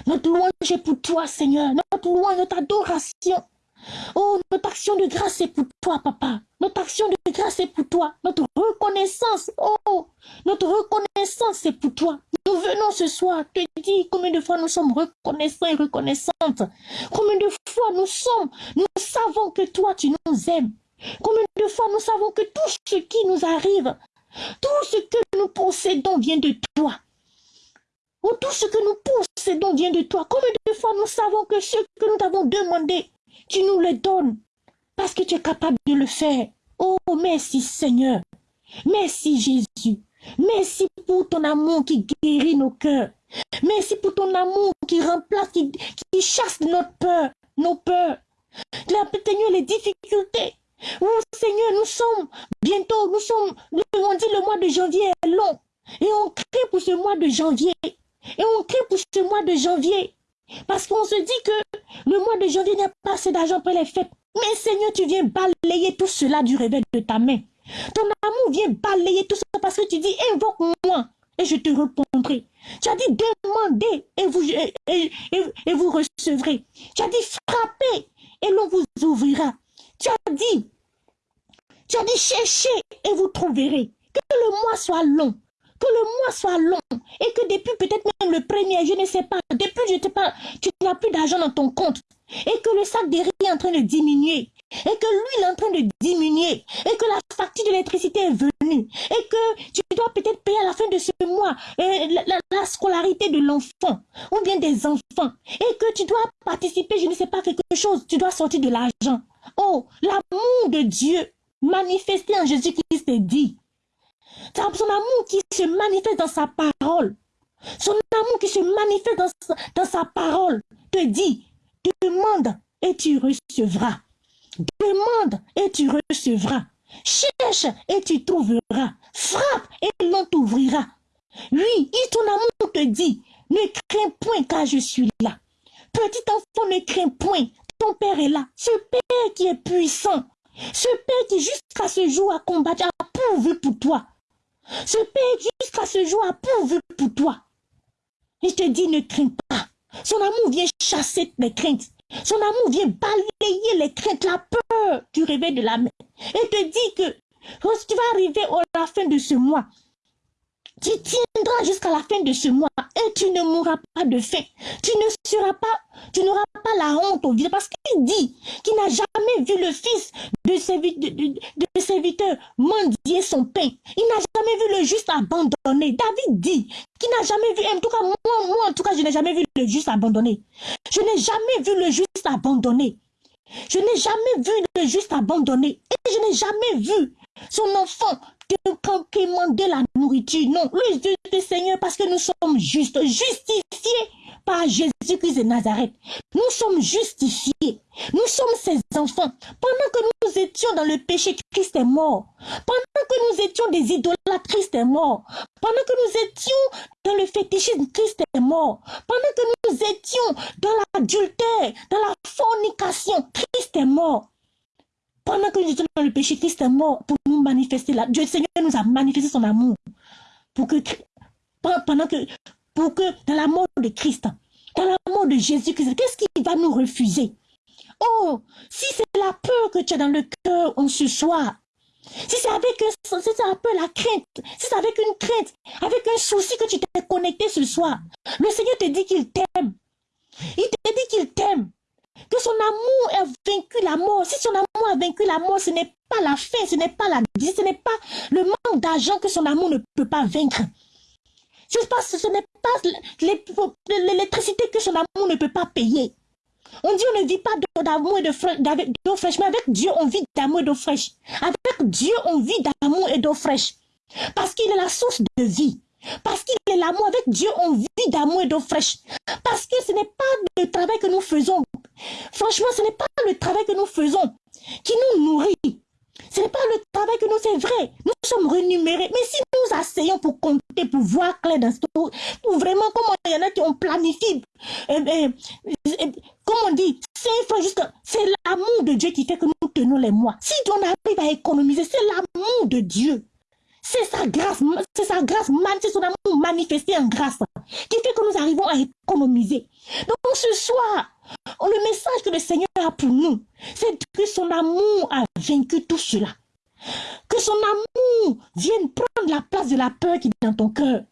Notre louange est pour toi, Seigneur. Notre louange, notre adoration. Oh, notre action de grâce est pour toi, papa. Notre action de grâce est pour toi. Notre reconnaissance, oh, notre reconnaissance est pour toi. Nous venons ce soir te dire combien de fois nous sommes reconnaissants et reconnaissantes. Combien de fois nous sommes, nous savons que toi tu nous aimes. Combien de fois nous savons que tout ce qui nous arrive, tout ce que nous possédons vient de toi. Oh, tout ce que nous possédons vient de toi. Combien de fois nous savons que ce que nous t'avons demandé, tu nous le donnes parce que tu es capable de le faire. Oh, merci Seigneur. Merci Jésus. Merci pour ton amour qui guérit nos cœurs. Merci pour ton amour qui remplace, qui, chasse notre peur, nos peurs. Seigneur, les difficultés. Oh Seigneur, nous sommes bientôt, nous sommes, on dit le mois de janvier est long. Et on crie pour ce mois de janvier. Et on crie pour ce mois de janvier. Parce qu'on se dit que le mois de janvier, n'a pas assez d'argent pour les fêtes. Mais Seigneur, tu viens balayer tout cela du réveil de ta main. Ton amour vient balayer tout ça parce que tu dis, invoque-moi et je te répondrai. Tu as dit, demandez et vous, et, vous recevrez. Tu as dit, frappez et l'on vous ouvrira. Tu as dit, tu as dit, cherchez et vous trouverez. Que le mois soit long que le mois soit long et que depuis peut-être même le premier, je ne sais pas, depuis je te parle, tu n'as plus d'argent dans ton compte et que le sac de riz est en train de diminuer et que l'huile est en train de diminuer et que la facture d'électricité est venue et que tu dois peut-être payer à la fin de ce mois euh, la, scolarité de l'enfant ou bien des enfants et que tu dois participer, je ne sais pas, quelque chose, tu dois sortir de l'argent. Oh, l'amour de Dieu manifesté en Jésus-Christ est dit son amour qui se manifeste dans sa parole. Son amour qui se manifeste dans, dans sa parole te dit, demande et tu recevras. Demande et tu recevras. Cherche et tu trouveras. Frappe et l'on t'ouvrira. Oui, ton amour te dit, ne crains point car je suis là. Petit enfant, ne crains point. Ton Père est là. Ce Père qui est puissant. Ce Père qui jusqu'à ce jour a combattu, a pourvu pour toi. Ce Père jusqu'à ce jour a pourvu pour toi. Je te dis, ne crains pas. Son amour vient chasser les craintes. Son amour vient balayer les craintes, la peur du réveil de la main. Et te dit que quand tu vas arriver à la fin de ce mois, tu tiendras jusqu'à la fin de ce mois et tu ne mourras pas de faim. Tu n'auras pas la honte au vide parce qu'il dit qu'il n'a jamais vu le fils de, serviteur mendier son pain. Il n'a jamais vu le juste abandonné. David dit qu'il n'a jamais vu, en tout cas moi, moi en tout cas je n'ai jamais vu le juste abandonné. Je n'ai jamais vu le juste abandonné. Je n'ai jamais vu le juste abandonné. Et je n'ai jamais vu son enfant de la nourriture. Non, le Dieu Seigneur, parce que nous sommes justes, justifiés par Jésus-Christ de Nazareth, nous sommes justifiés. Nous sommes ses enfants. Pendant que nous étions dans le péché, Christ est mort. Pendant que nous étions des idolâtres, Christ est mort. Pendant que nous étions dans le fétichisme, Christ est mort. Pendant que nous étions dans l'adultère, dans la fornication, Christ est mort. Pendant que nous étions dans le péché, Christ est mort pour nous manifester là. Dieu Seigneur nous a manifesté son amour. Pour que, pendant que, pour que dans la mort de Christ, dans la mort de Jésus-Christ, qu'est-ce qui va nous refuser? Oh, si c'est la peur que tu as dans le cœur en ce soir, si c'est avec un, si un peu la crainte, si c'est avec une crainte, avec un souci que tu t'es connecté ce soir, le Seigneur te dit qu'il t'aime. Il te dit qu'il t'aime. Que son amour a vaincu la mort. Si son amour a vaincu la mort, ce n'est pas la fin, ce n'est pas la ce n'est pas le manque d'argent que son amour ne peut pas vaincre. Ce n'est pas l'électricité que son amour ne peut pas payer. On dit on ne vit pas d'amour et d'eau fraîche, mais avec Dieu on vit d'amour et d'eau fraîche. Avec Dieu on vit d'amour et d'eau fraîche. Parce qu'il est la source de vie. Parce qu'il est l'amour. Avec Dieu on vit d'amour et d'eau fraîche. Parce que ce n'est pas le travail que nous faisons. Franchement, ce n'est pas le travail que nous faisons qui nous nourrit. Ce n'est pas le travail que nous, c'est vrai. Nous sommes renumérés. Mais si nous asseyons pour compter, pour voir clair dans ce pour vraiment, comment il y en a qui ont planifié, eh, eh, eh, comme on dit, c'est l'amour de Dieu qui fait que nous tenons les mois. Si on arrive à économiser, c'est l'amour de Dieu. C'est sa grâce, c'est sa grâce, c'est son amour manifesté en grâce qui fait que nous arrivons à économiser. Donc ce soir, le message que le Seigneur a pour nous, c'est que son amour a vaincu tout cela. Que son amour vienne prendre la place de la peur qui est dans ton cœur.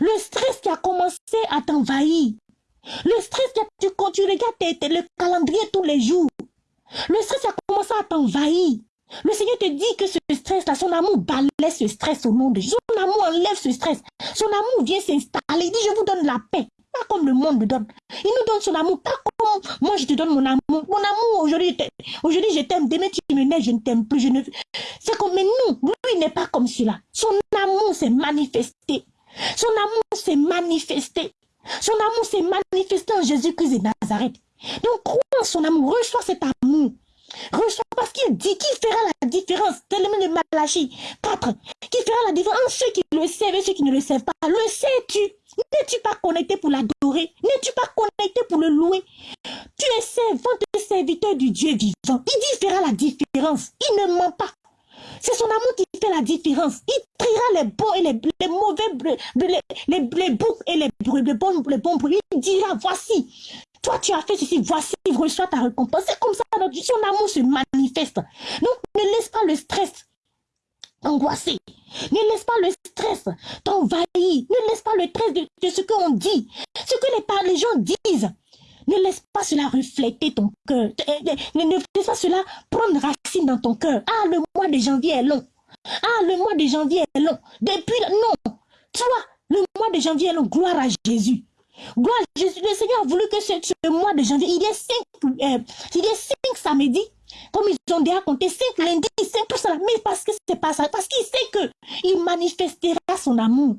Le stress qui a commencé à t'envahir. Le stress qui a, tu, quand tu regardes le calendrier tous les jours. Le stress qui a commencé à t'envahir. Le Seigneur te dit que ce stress-là, son amour balaie ce stress au nom de. Son amour enlève ce stress. Son amour vient s'installer. Il dit, je vous donne la paix. Pas comme le monde me donne. Il nous donne son amour. Pas moi, je te donne mon amour. Mon amour, aujourd'hui, je t'aime. Demain, tu me nais, je ne t'aime plus. Je ne... C'est comme, mais nous, lui n'est pas comme cela. Son amour s'est manifesté. Son amour s'est manifesté. Son amour s'est manifesté en Jésus-Christ de Nazareth. Donc, crois en son amour. Reçois cet amour. Reçois parce qu'il dit qu'il fera la différence? Tellement de Malachie 4. Qui fera la différence? Entre ceux qui le savent et ceux qui ne le savent pas. Le sais-tu? N'es-tu pas connecté pour l'adorer? N'es-tu pas connecté pour le louer? Tu es servant de serviteur du Dieu vivant. Il dit fera la différence. Il ne ment pas. C'est son amour qui fait la différence. Il triera les bons et les, mauvais, les, les, les, et les, les, bons, les bons bruits. Il dira, voici, toi, tu as fait ceci, voici, reçois ta récompense. C'est comme ça, notre, son amour se manifeste. Donc, ne laisse pas le stress angoisser. Ne laisse pas le stress t'envahir. Ne laisse pas le stress de, ce qu'on dit. Ce que les, gens disent. Ne laisse pas cela refléter ton cœur. Ne, ne laisse pas cela prendre racine dans ton cœur. Ah, le mois de janvier est long. Ah, le mois de janvier est long. Depuis, non. Toi, le mois de janvier est long. Gloire à Jésus. Gloire à Jésus. Le Seigneur a voulu que ce, mois de janvier, il y ait cinq, euh, il y cinq samedis. Comme ils ont déjà compté cinq lundis, cinq tout ça. Mais parce que c'est pas ça. Parce qu'il sait que il manifestera son amour.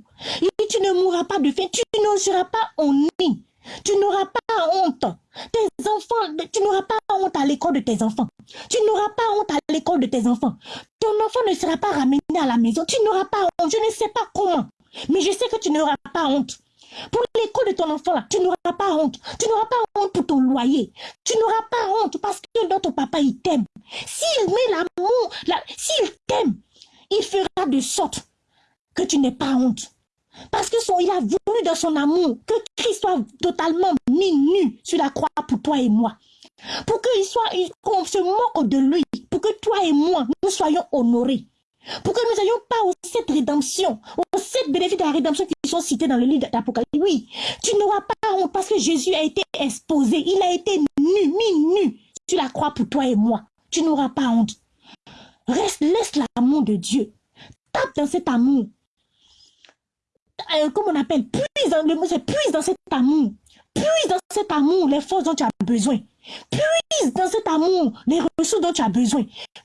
Tu ne mourras pas de faim. Tu ne seras pas en nid. Tu n'auras pas honte. Tes enfants, tu n'auras pas honte à l'école de tes enfants. Tu n'auras pas honte à l'école de tes enfants. Ton enfant ne sera pas ramené à la maison. Tu n'auras pas honte. Je ne sais pas comment. Mais je sais que tu n'auras pas honte. Pour l'école de ton enfant, tu n'auras pas honte. Tu n'auras pas honte pour ton loyer. Tu n'auras pas honte parce que ton papa, il t'aime. S'il met l'amour, s'il t'aime, il fera de sorte que tu n'aies pas honte. Parce que son, il a voulu dans son amour que Christ soit totalement mis nu sur la croix pour toi et moi. Pour soit, qu'on se moque de lui. Pour que toi et moi, nous soyons honorés. Pour que nous n'ayons pas aux sept rédemptions, aux sept bénéfices de la rédemption qui sont cités dans le livre d'Apocalypse. Oui, tu n'auras pas honte parce que Jésus a été exposé, il a été nu, mis nu sur la croix pour toi et moi. Tu n'auras pas honte. Reste, laisse l'amour de Dieu. Tape dans cet amour. Euh, on appelle, puise dans le mot, puise dans cet amour. Puise dans cet amour les forces dont tu as besoin. Puise dans cet amour les ressources dont tu as besoin.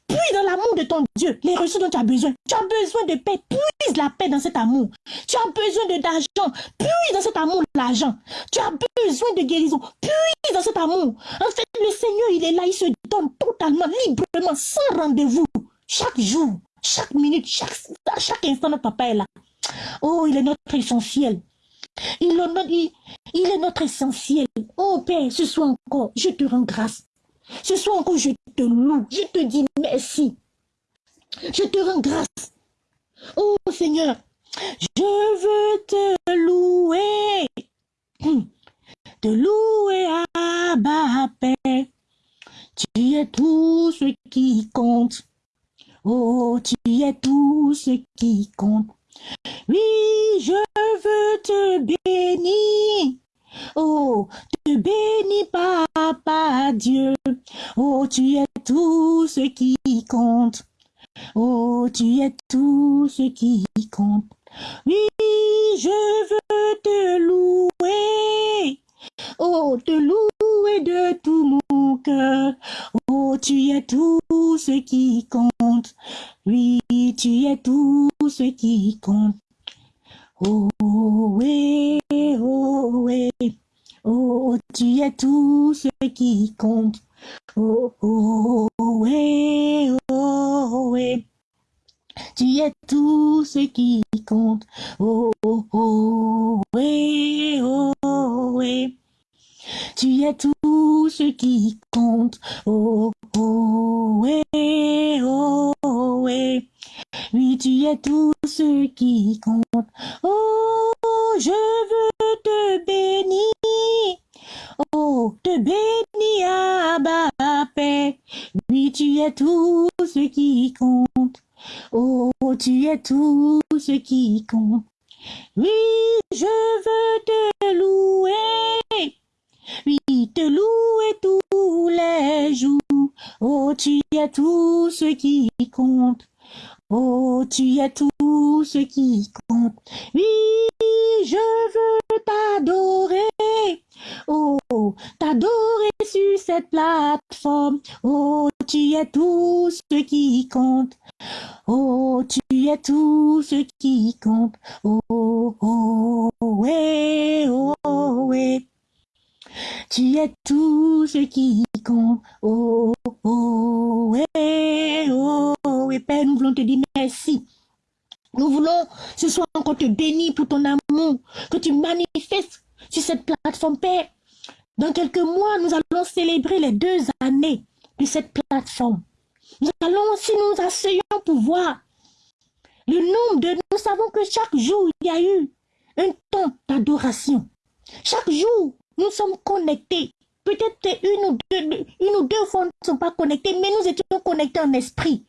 Puise dans l'amour de ton Dieu les ressources dont tu as besoin. Tu as besoin de paix. Puise la paix dans cet amour. Tu as besoin d'argent. Puise dans cet amour l'argent. Tu as besoin de guérison. Puise dans cet amour. En fait, le Seigneur, il est là. Il se donne totalement, librement, sans rendez-vous. Chaque jour, chaque minute, chaque instant, notre papa est là. Oh, il est notre essentiel. Il, est notre essentiel. Oh Père, ce soir encore, je te rends grâce. Ce soir encore, je te loue. Je te dis merci. Je te rends grâce. Oh Seigneur, je veux te louer. Te louer à bas Père. Tu es tout ce qui compte. Oh, tu es tout ce qui compte. Oui, je veux te bénir. Oh, te bénis, papa Dieu. Oh, tu es tout ce qui compte. Oh, tu es tout ce qui compte. Oui, je veux te louer. Oh, te louer de tout mon cœur. Oh, tu es tout ce qui compte. Oui, tu es tout ce qui compte. Oh, oui, oh, oui. Oh, tu es tout ce qui compte. Oh, oh, oh, oui. Tu es tout ce qui compte. Oh, oh, oui, oh, oui. Tu es tout ce qui compte. Oh, oh, oui, oh, oui. Oui, tu es tout ce qui compte. Oh, je veux te bénir. Oh, te à bas paix. Oui, tu es tout ce qui compte. Oh, tu es tout ce qui compte. Oui, je veux te louer. Oui, te louer tous les jours. Oh, tu es tout ce qui compte. Oh, tu es tout ce qui compte. Oui, je veux t'adorer. Oh, t'adorer sur cette plateforme. Oh, tu es tout ce qui compte. Oh, tu es tout ce qui compte. Oh, oh, ouais, oh, ouais. Tu es tout ce qui compte. Oh, oh, ouais, oh, ouais. Père, nous voulons te dire merci. Nous voulons ce soir encore te bénir pour ton amour que tu manifestes sur cette plateforme, Père. Dans quelques mois, nous allons célébrer les deux années de cette plateforme. Nous allons, si nous asseyons pour voir le nombre de... Nous savons que chaque jour, il y a eu un temps d'adoration. Chaque jour, nous sommes connectés. Peut-être une ou deux, une ou deux fois, ne sommes pas connectés, mais nous étions connectés en esprit.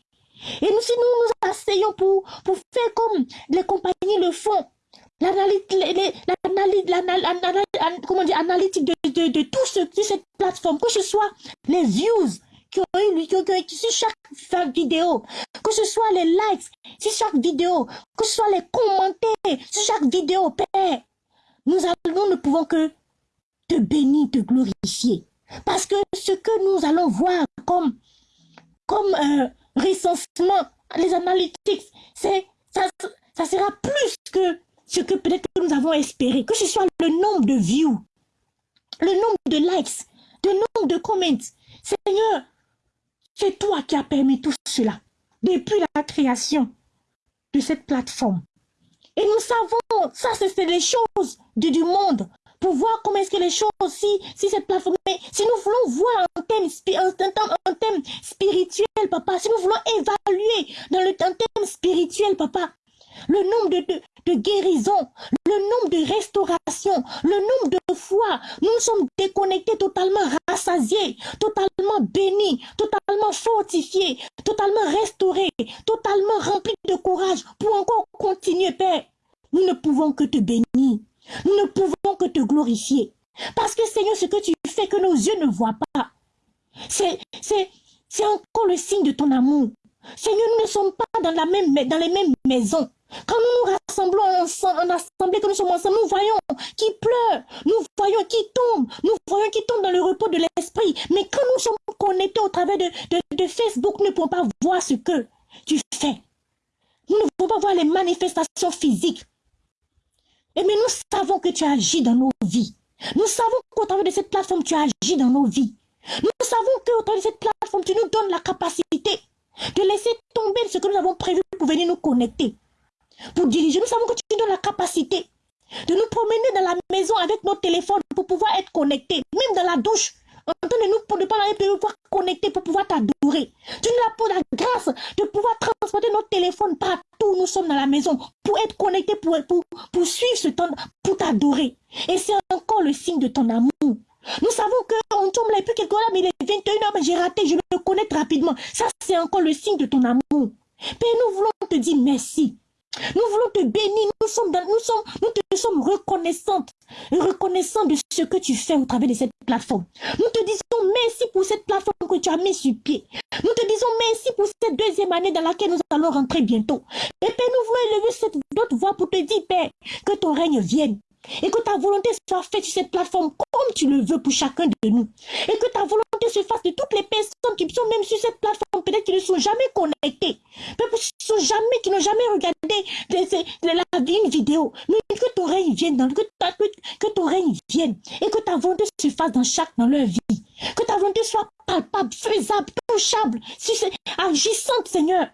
Et nous, si nous nous asseyons pour, pour faire comme les compagnies le font, l'analytique de, de, tout ce, cette plateforme, que ce soit les views qui ont eu, qui ont, qui sur chaque vidéo, que ce soit les likes sur chaque vidéo, que ce soit les commentaires sur chaque vidéo, Père, nous, nous ne pouvons que te bénir, te glorifier. Parce que ce que nous allons voir comme, euh, recensement, les analytics, ça, sera plus que ce que peut-être nous avons espéré. Que ce soit le nombre de views, le nombre de likes, le nombre de comments. Seigneur, c'est toi qui as permis tout cela depuis la création de cette plateforme. Et nous savons, ça c'est les choses du monde pour voir comment est-ce que les choses, si, si cette plateforme, si nous voulons voir un thème, un, thème spirituel, papa, si nous voulons évaluer dans le thème spirituel, papa, le nombre de, de, guérisons, le nombre de restaurations, le nombre de fois, nous sommes déconnectés, totalement rassasiés, totalement bénis, totalement fortifiés, totalement restaurés, totalement remplis de courage pour encore continuer, Père. Nous ne pouvons que te bénir. Nous ne pouvons que te glorifier. Parce que Seigneur, ce que tu fais que nos yeux ne voient pas, c'est encore le signe de ton amour. Seigneur, nous ne sommes pas dans, la même, dans les mêmes maisons. Quand nous nous rassemblons ensemble, en assemblée, que nous sommes ensemble, nous voyons qui pleure, nous voyons qui tombe, nous voyons qui tombe dans le repos de l'esprit. Mais quand nous sommes connectés au travers de, de, Facebook, nous ne pouvons pas voir ce que tu fais. Nous ne pouvons pas voir les manifestations physiques. Et mais nous savons que tu agis dans nos vies. Nous savons qu'au travers de cette plateforme, tu agis dans nos vies. Nous savons qu'au travers de cette plateforme, tu nous donnes la capacité de laisser tomber ce que nous avons prévu pour venir nous connecter, pour diriger. Nous savons que tu nous donnes la capacité de nous promener dans la maison avec nos téléphones pour pouvoir être connectés, même dans la douche. Entendez-nous pour ne pas pouvoir connecter, pour pouvoir t'adorer. Tu nous as pour la grâce de pouvoir transporter nos téléphones partout nous sommes dans la maison pour être connectés, pour, pour, pour suivre ce temps, pour t'adorer. Et c'est encore le signe de ton amour. Nous savons qu'on tombe là, et puis quelque là, mais il est 21h, mais j'ai raté, je le connaître rapidement. Ça, c'est encore le signe de ton amour. Père, nous voulons te dire merci. Nous voulons te bénir. Nous sommes, nous sommes, nous te sommes reconnaissantes, reconnaissants de ce que tu fais au travers de cette plateforme. Nous te disons merci pour cette plateforme que tu as mis sur pied. Nous te disons merci pour cette deuxième année dans laquelle nous allons rentrer bientôt. Et Père, nous voulons élever cette autre voix pour te dire, Père, que ton règne vienne et que ta volonté soit faite sur cette plateforme comme tu le veux pour chacun de nous. Et que ta volonté se fasse de toutes les personnes qui sont même sur cette plateforme, peut-être qui ne sont jamais connectées, peut-être qui jamais, n'ont jamais regardé la une vidéo. Mais que ton règne vienne, dans, que, que, ton règne vienne et que ta volonté se fasse dans chaque, dans leur vie. Que ta volonté soit palpable, faisable, touchable, agissante, Seigneur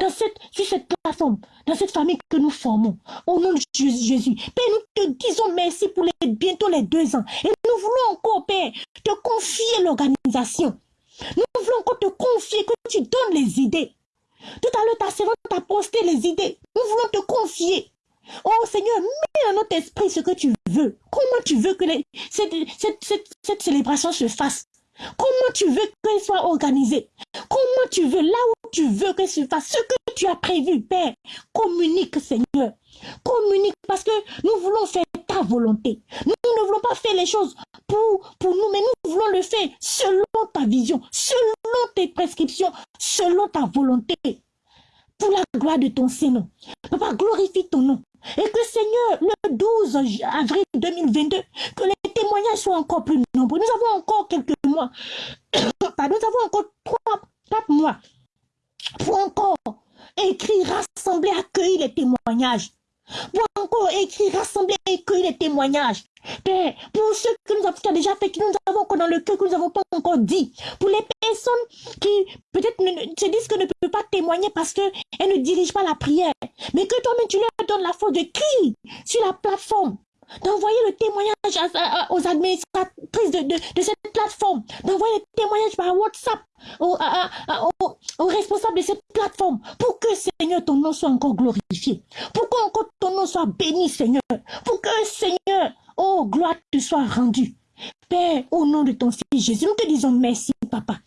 dans cette, sur cette plateforme, dans cette famille que nous formons, au nom de Jésus. Père, nous te disons merci pour bientôt les deux ans. Et nous voulons encore, Père, te confier l'organisation. Nous voulons encore te confier que tu donnes les idées. Tout à l'heure, ta servante t'a posté les idées. Nous voulons te confier. Oh Seigneur, mets dans notre esprit ce que tu veux. Comment tu veux que cette, cette célébration se fasse? Comment tu veux qu'elle soit organisée Comment tu veux, là où tu veux qu'elle se fasse, ce que tu as prévu, Père, communique, Seigneur. Communique parce que nous voulons faire ta volonté. Nous ne voulons pas faire les choses pour, pour nous, mais nous voulons le faire selon ta vision, selon tes prescriptions, selon ta volonté. Pour la gloire de ton Seigneur. Papa, glorifie ton nom. Et que Seigneur, le 12 avril 2022, que les témoignages soient encore plus nombreux. Nous avons encore quelques mois. nous avons encore trois, quatre mois pour encore écrire, rassembler, accueillir les témoignages. Pour encore écrire, rassembler, accueillir les témoignages. Père, pour ceux que nous avons déjà fait, que nous avons encore dans le cœur, que nous n'avons pas encore dit. Pour les personnes qui peut-être se disent que ne peuvent pas témoigner parce qu'elles ne dirigent pas la prière. Mais que toi-même tu leur donnes la force de crier sur la plateforme d'envoyer le témoignage aux administratrices de, de, cette plateforme, d'envoyer le témoignage par WhatsApp aux, responsables de cette plateforme, pour que, Seigneur, ton nom soit encore glorifié, pour que ton nom soit béni, Seigneur, pour que, Seigneur, oh, gloire te soit rendue. Père, au nom de ton Fils Jésus, nous te disons merci, Papa.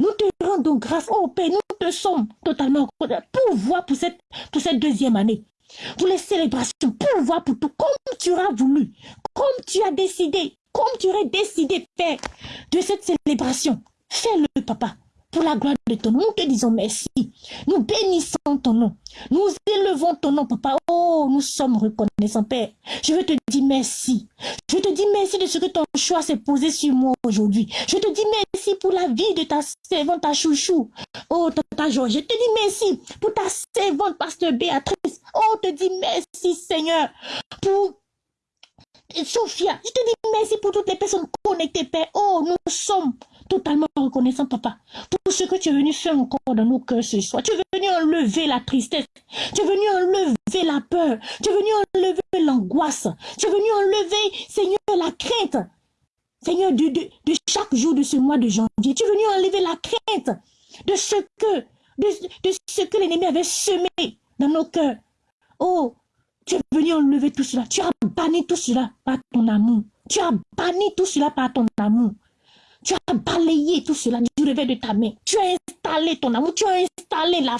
Nous te rendons grâce, oh Père, nous te sommes totalement pour voir pour cette, pour cette deuxième année? Pour les célébrations, pour voir pour tout, comme tu auras voulu, comme tu as décidé, comme tu aurais décidé, Père, de cette célébration. Fais-le, papa pour la gloire de ton nom. Nous te disons merci. Nous bénissons ton nom. Nous élevons ton nom, papa. Oh, nous sommes reconnaissants, Père. Je veux te dire merci. Je te dis merci de ce que ton choix s'est posé sur moi aujourd'hui. Je te dis merci pour la vie de ta servante, ta chouchou. Oh, tata Georges, je te dis merci pour ta servante, pasteur Béatrice. Oh, te dis merci, Seigneur, pour Sophia. Je te dis merci pour toutes les personnes connectées, Père. Oh, nous sommes totalement reconnaissant, papa, pour ce que tu es venu faire encore dans nos cœurs ce soir. Tu es venu enlever la tristesse. Tu es venu enlever la peur. Tu es venu enlever l'angoisse. Tu es venu enlever, Seigneur, la crainte. Seigneur, de, de, chaque jour de ce mois de janvier, tu es venu enlever la crainte de ce que, de, ce que l'ennemi avait semé dans nos cœurs. Oh, tu es venu enlever tout cela. Tu as banni tout cela par ton amour. Tu as banni tout cela par ton amour. Tu as balayé tout cela du réveil de ta main. Tu as installé ton amour. Tu as installé la,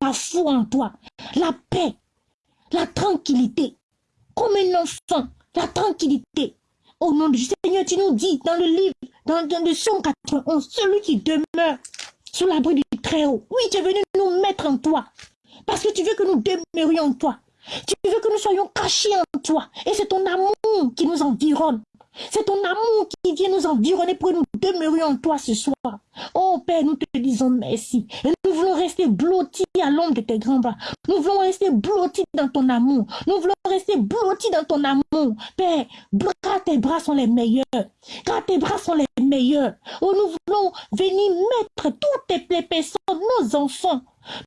la foi en toi. La paix. La tranquillité. Comme un enfant. La tranquillité. Au nom du Seigneur, tu nous dis dans le livre, dans, dans le son 91, celui qui demeure sous l'abri du Très-Haut. Oui, tu es venu nous mettre en toi. Parce que tu veux que nous demeurions en toi. Tu veux que nous soyons cachés en toi. Et c'est ton amour qui nous environne. C'est ton amour qui vient nous environner pour nous demeurions en toi ce soir. Oh Père, nous te disons merci. Et nous voulons rester blottis à l'ombre de tes grands bras. Nous voulons rester blottis dans ton amour. Nous voulons rester blottis dans ton amour. Père, car tes bras sont les meilleurs. Car tes bras sont les meilleurs. Oh, nous voulons venir mettre toutes tes personnes, nos enfants,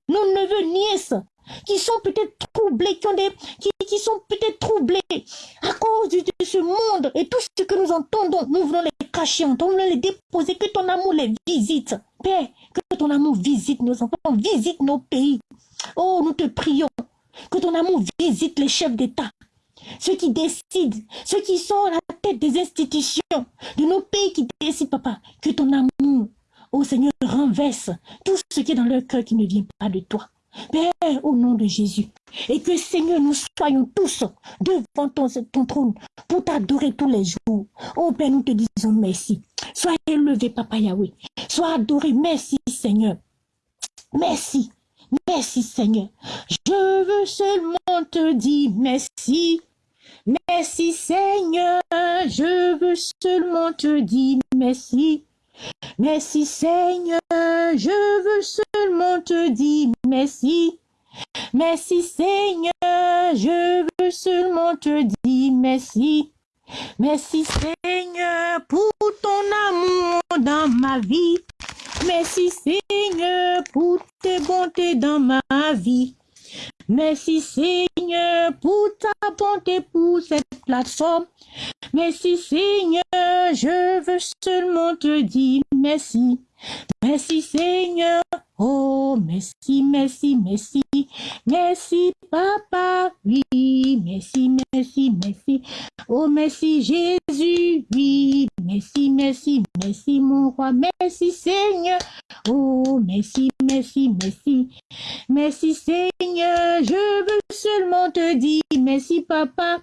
nos neveux, nièces, qui sont peut-être troublés, qui, ont des, qui sont peut-être troublés à cause de, ce monde et tout ce que nous entendons, nous voulons les cacher, nous voulons les déposer, que ton amour les visite. Père, que ton amour visite nos enfants, visite nos pays. Oh, nous te prions, que ton amour visite les chefs d'État, ceux qui décident, ceux qui sont à la tête des institutions, de nos pays qui décident, papa, que ton amour, oh Seigneur, renverse tout ce qui est dans leur cœur qui ne vient pas de toi. Père, au nom de Jésus, et que Seigneur, nous soyons tous devant ton, trône pour t'adorer tous les jours. Oh Père, nous te disons merci. Sois élevé, Papa Yahweh. Sois adoré. Merci, Seigneur. Merci. Merci, Seigneur. Je veux seulement te dire merci. Merci, Seigneur. Je veux seulement te dire merci. Merci Seigneur, je veux seulement te dire merci. Merci Seigneur, je veux seulement te dire merci. Merci Seigneur pour ton amour dans ma vie. Merci Seigneur pour tes bontés dans ma vie. Merci Seigneur pour ta bonté pour cette plateforme. Merci Seigneur, je veux seulement te dire merci. Merci Seigneur, oh merci, merci, merci, merci Papa, oui, merci, merci, merci, oh merci Jésus, oui, merci, merci, merci mon roi, merci Seigneur, oh merci, merci, merci, merci Seigneur, je veux seulement te dire merci Papa,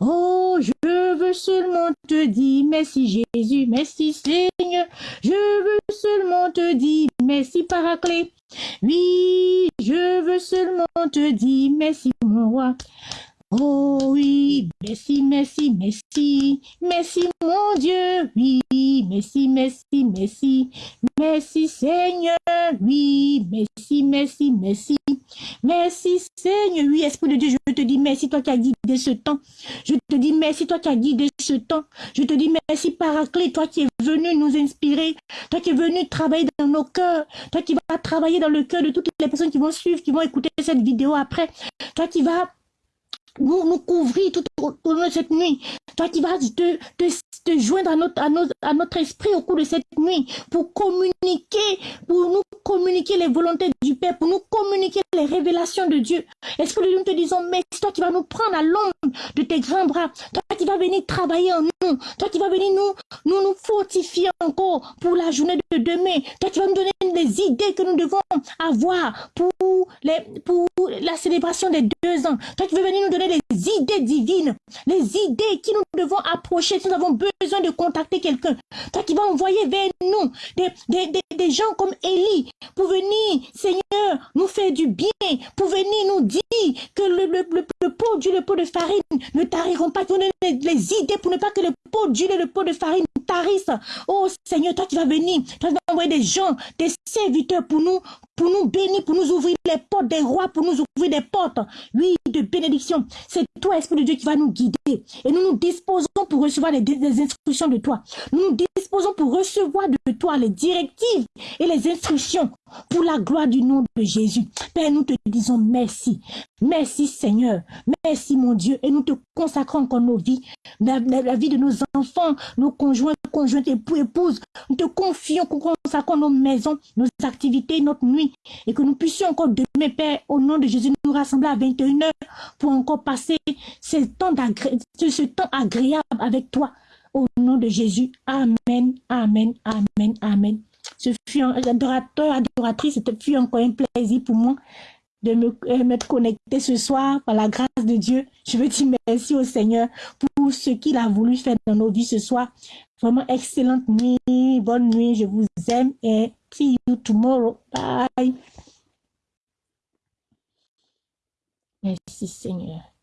Oh, je veux seulement te dire merci Jésus, merci Seigneur. Je veux seulement te dire merci Paraclet. Oui, je veux seulement te dire merci mon roi. Oh oui, merci, merci, merci, merci mon Dieu, oui, merci, merci, merci, merci Seigneur, oui, merci, merci, merci, merci Seigneur, oui, Esprit de Dieu, je te dis merci, toi qui as guidé ce temps, je te dis merci, toi qui as guidé ce temps, je te dis merci Paraclet, toi qui es venu nous inspirer, toi qui es venu travailler dans nos cœurs, toi qui vas travailler dans le cœur de toutes les personnes qui vont suivre, qui vont écouter cette vidéo après, toi qui vas nous, couvrir tout au long de cette nuit. Toi qui vas te, joindre à, notre, à notre esprit au cours de cette nuit pour communiquer, pour nous communiquer les volontés du Père, pour nous communiquer les révélations de Dieu. Esprit de Dieu, nous te disons, mais toi qui vas nous prendre à l'ombre de tes grands bras, toi qui vas venir travailler en nous, toi qui vas venir nous, nous, nous fortifier encore pour la journée de demain, toi qui vas nous donner les idées que nous devons avoir pour, les, pour la célébration des deux ans, toi qui veux venir nous donner les idées divines, les idées qui nous devons approcher. Si nous avons besoin de contacter quelqu'un. Toi qui vas envoyer vers nous des, des, des, des, gens comme Élie pour venir, Seigneur, nous faire du bien, pour venir nous dire que le, le, le, pot d'huile, le pot de farine ne tariront pas, donner les, les idées pour ne pas que le pot d'huile et le pot de farine tarissent. Oh Seigneur, toi qui vas venir, toi qui vas envoyer des gens, des serviteurs pour nous, pour nous bénir, pour nous ouvrir les portes des rois, pour nous ouvrir des portes, oui, de bénédiction. C'est toi, Esprit de Dieu, qui va nous guider. Et nous nous disposons pour recevoir les, instructions de toi. Nous nous disposons pour recevoir de toi les directives et les instructions pour la gloire du nom de Jésus. Père, nous te disons merci. Merci Seigneur. Merci mon Dieu. Et nous te consacrons encore nos vies, la, vie de nos enfants, nos conjoints, conjointes, époux, épouses. Nous te confions, consacrons nos maisons, nos activités, notre nuit et que nous puissions encore demain, Père, au nom de Jésus, nous rassembler à 21h pour encore passer ce temps agréable avec toi. Au nom de Jésus. Amen, Amen, Amen, Amen. Ce fut un adorateur, adoratrice, c'était fut encore un plaisir pour moi de me, euh, me connecter ce soir par la grâce de Dieu. Je veux dire merci au Seigneur pour ce qu'il a voulu faire dans nos vies ce soir. Vraiment excellente nuit, bonne nuit, je vous aime et see you tomorrow. Bye. Merci Seigneur.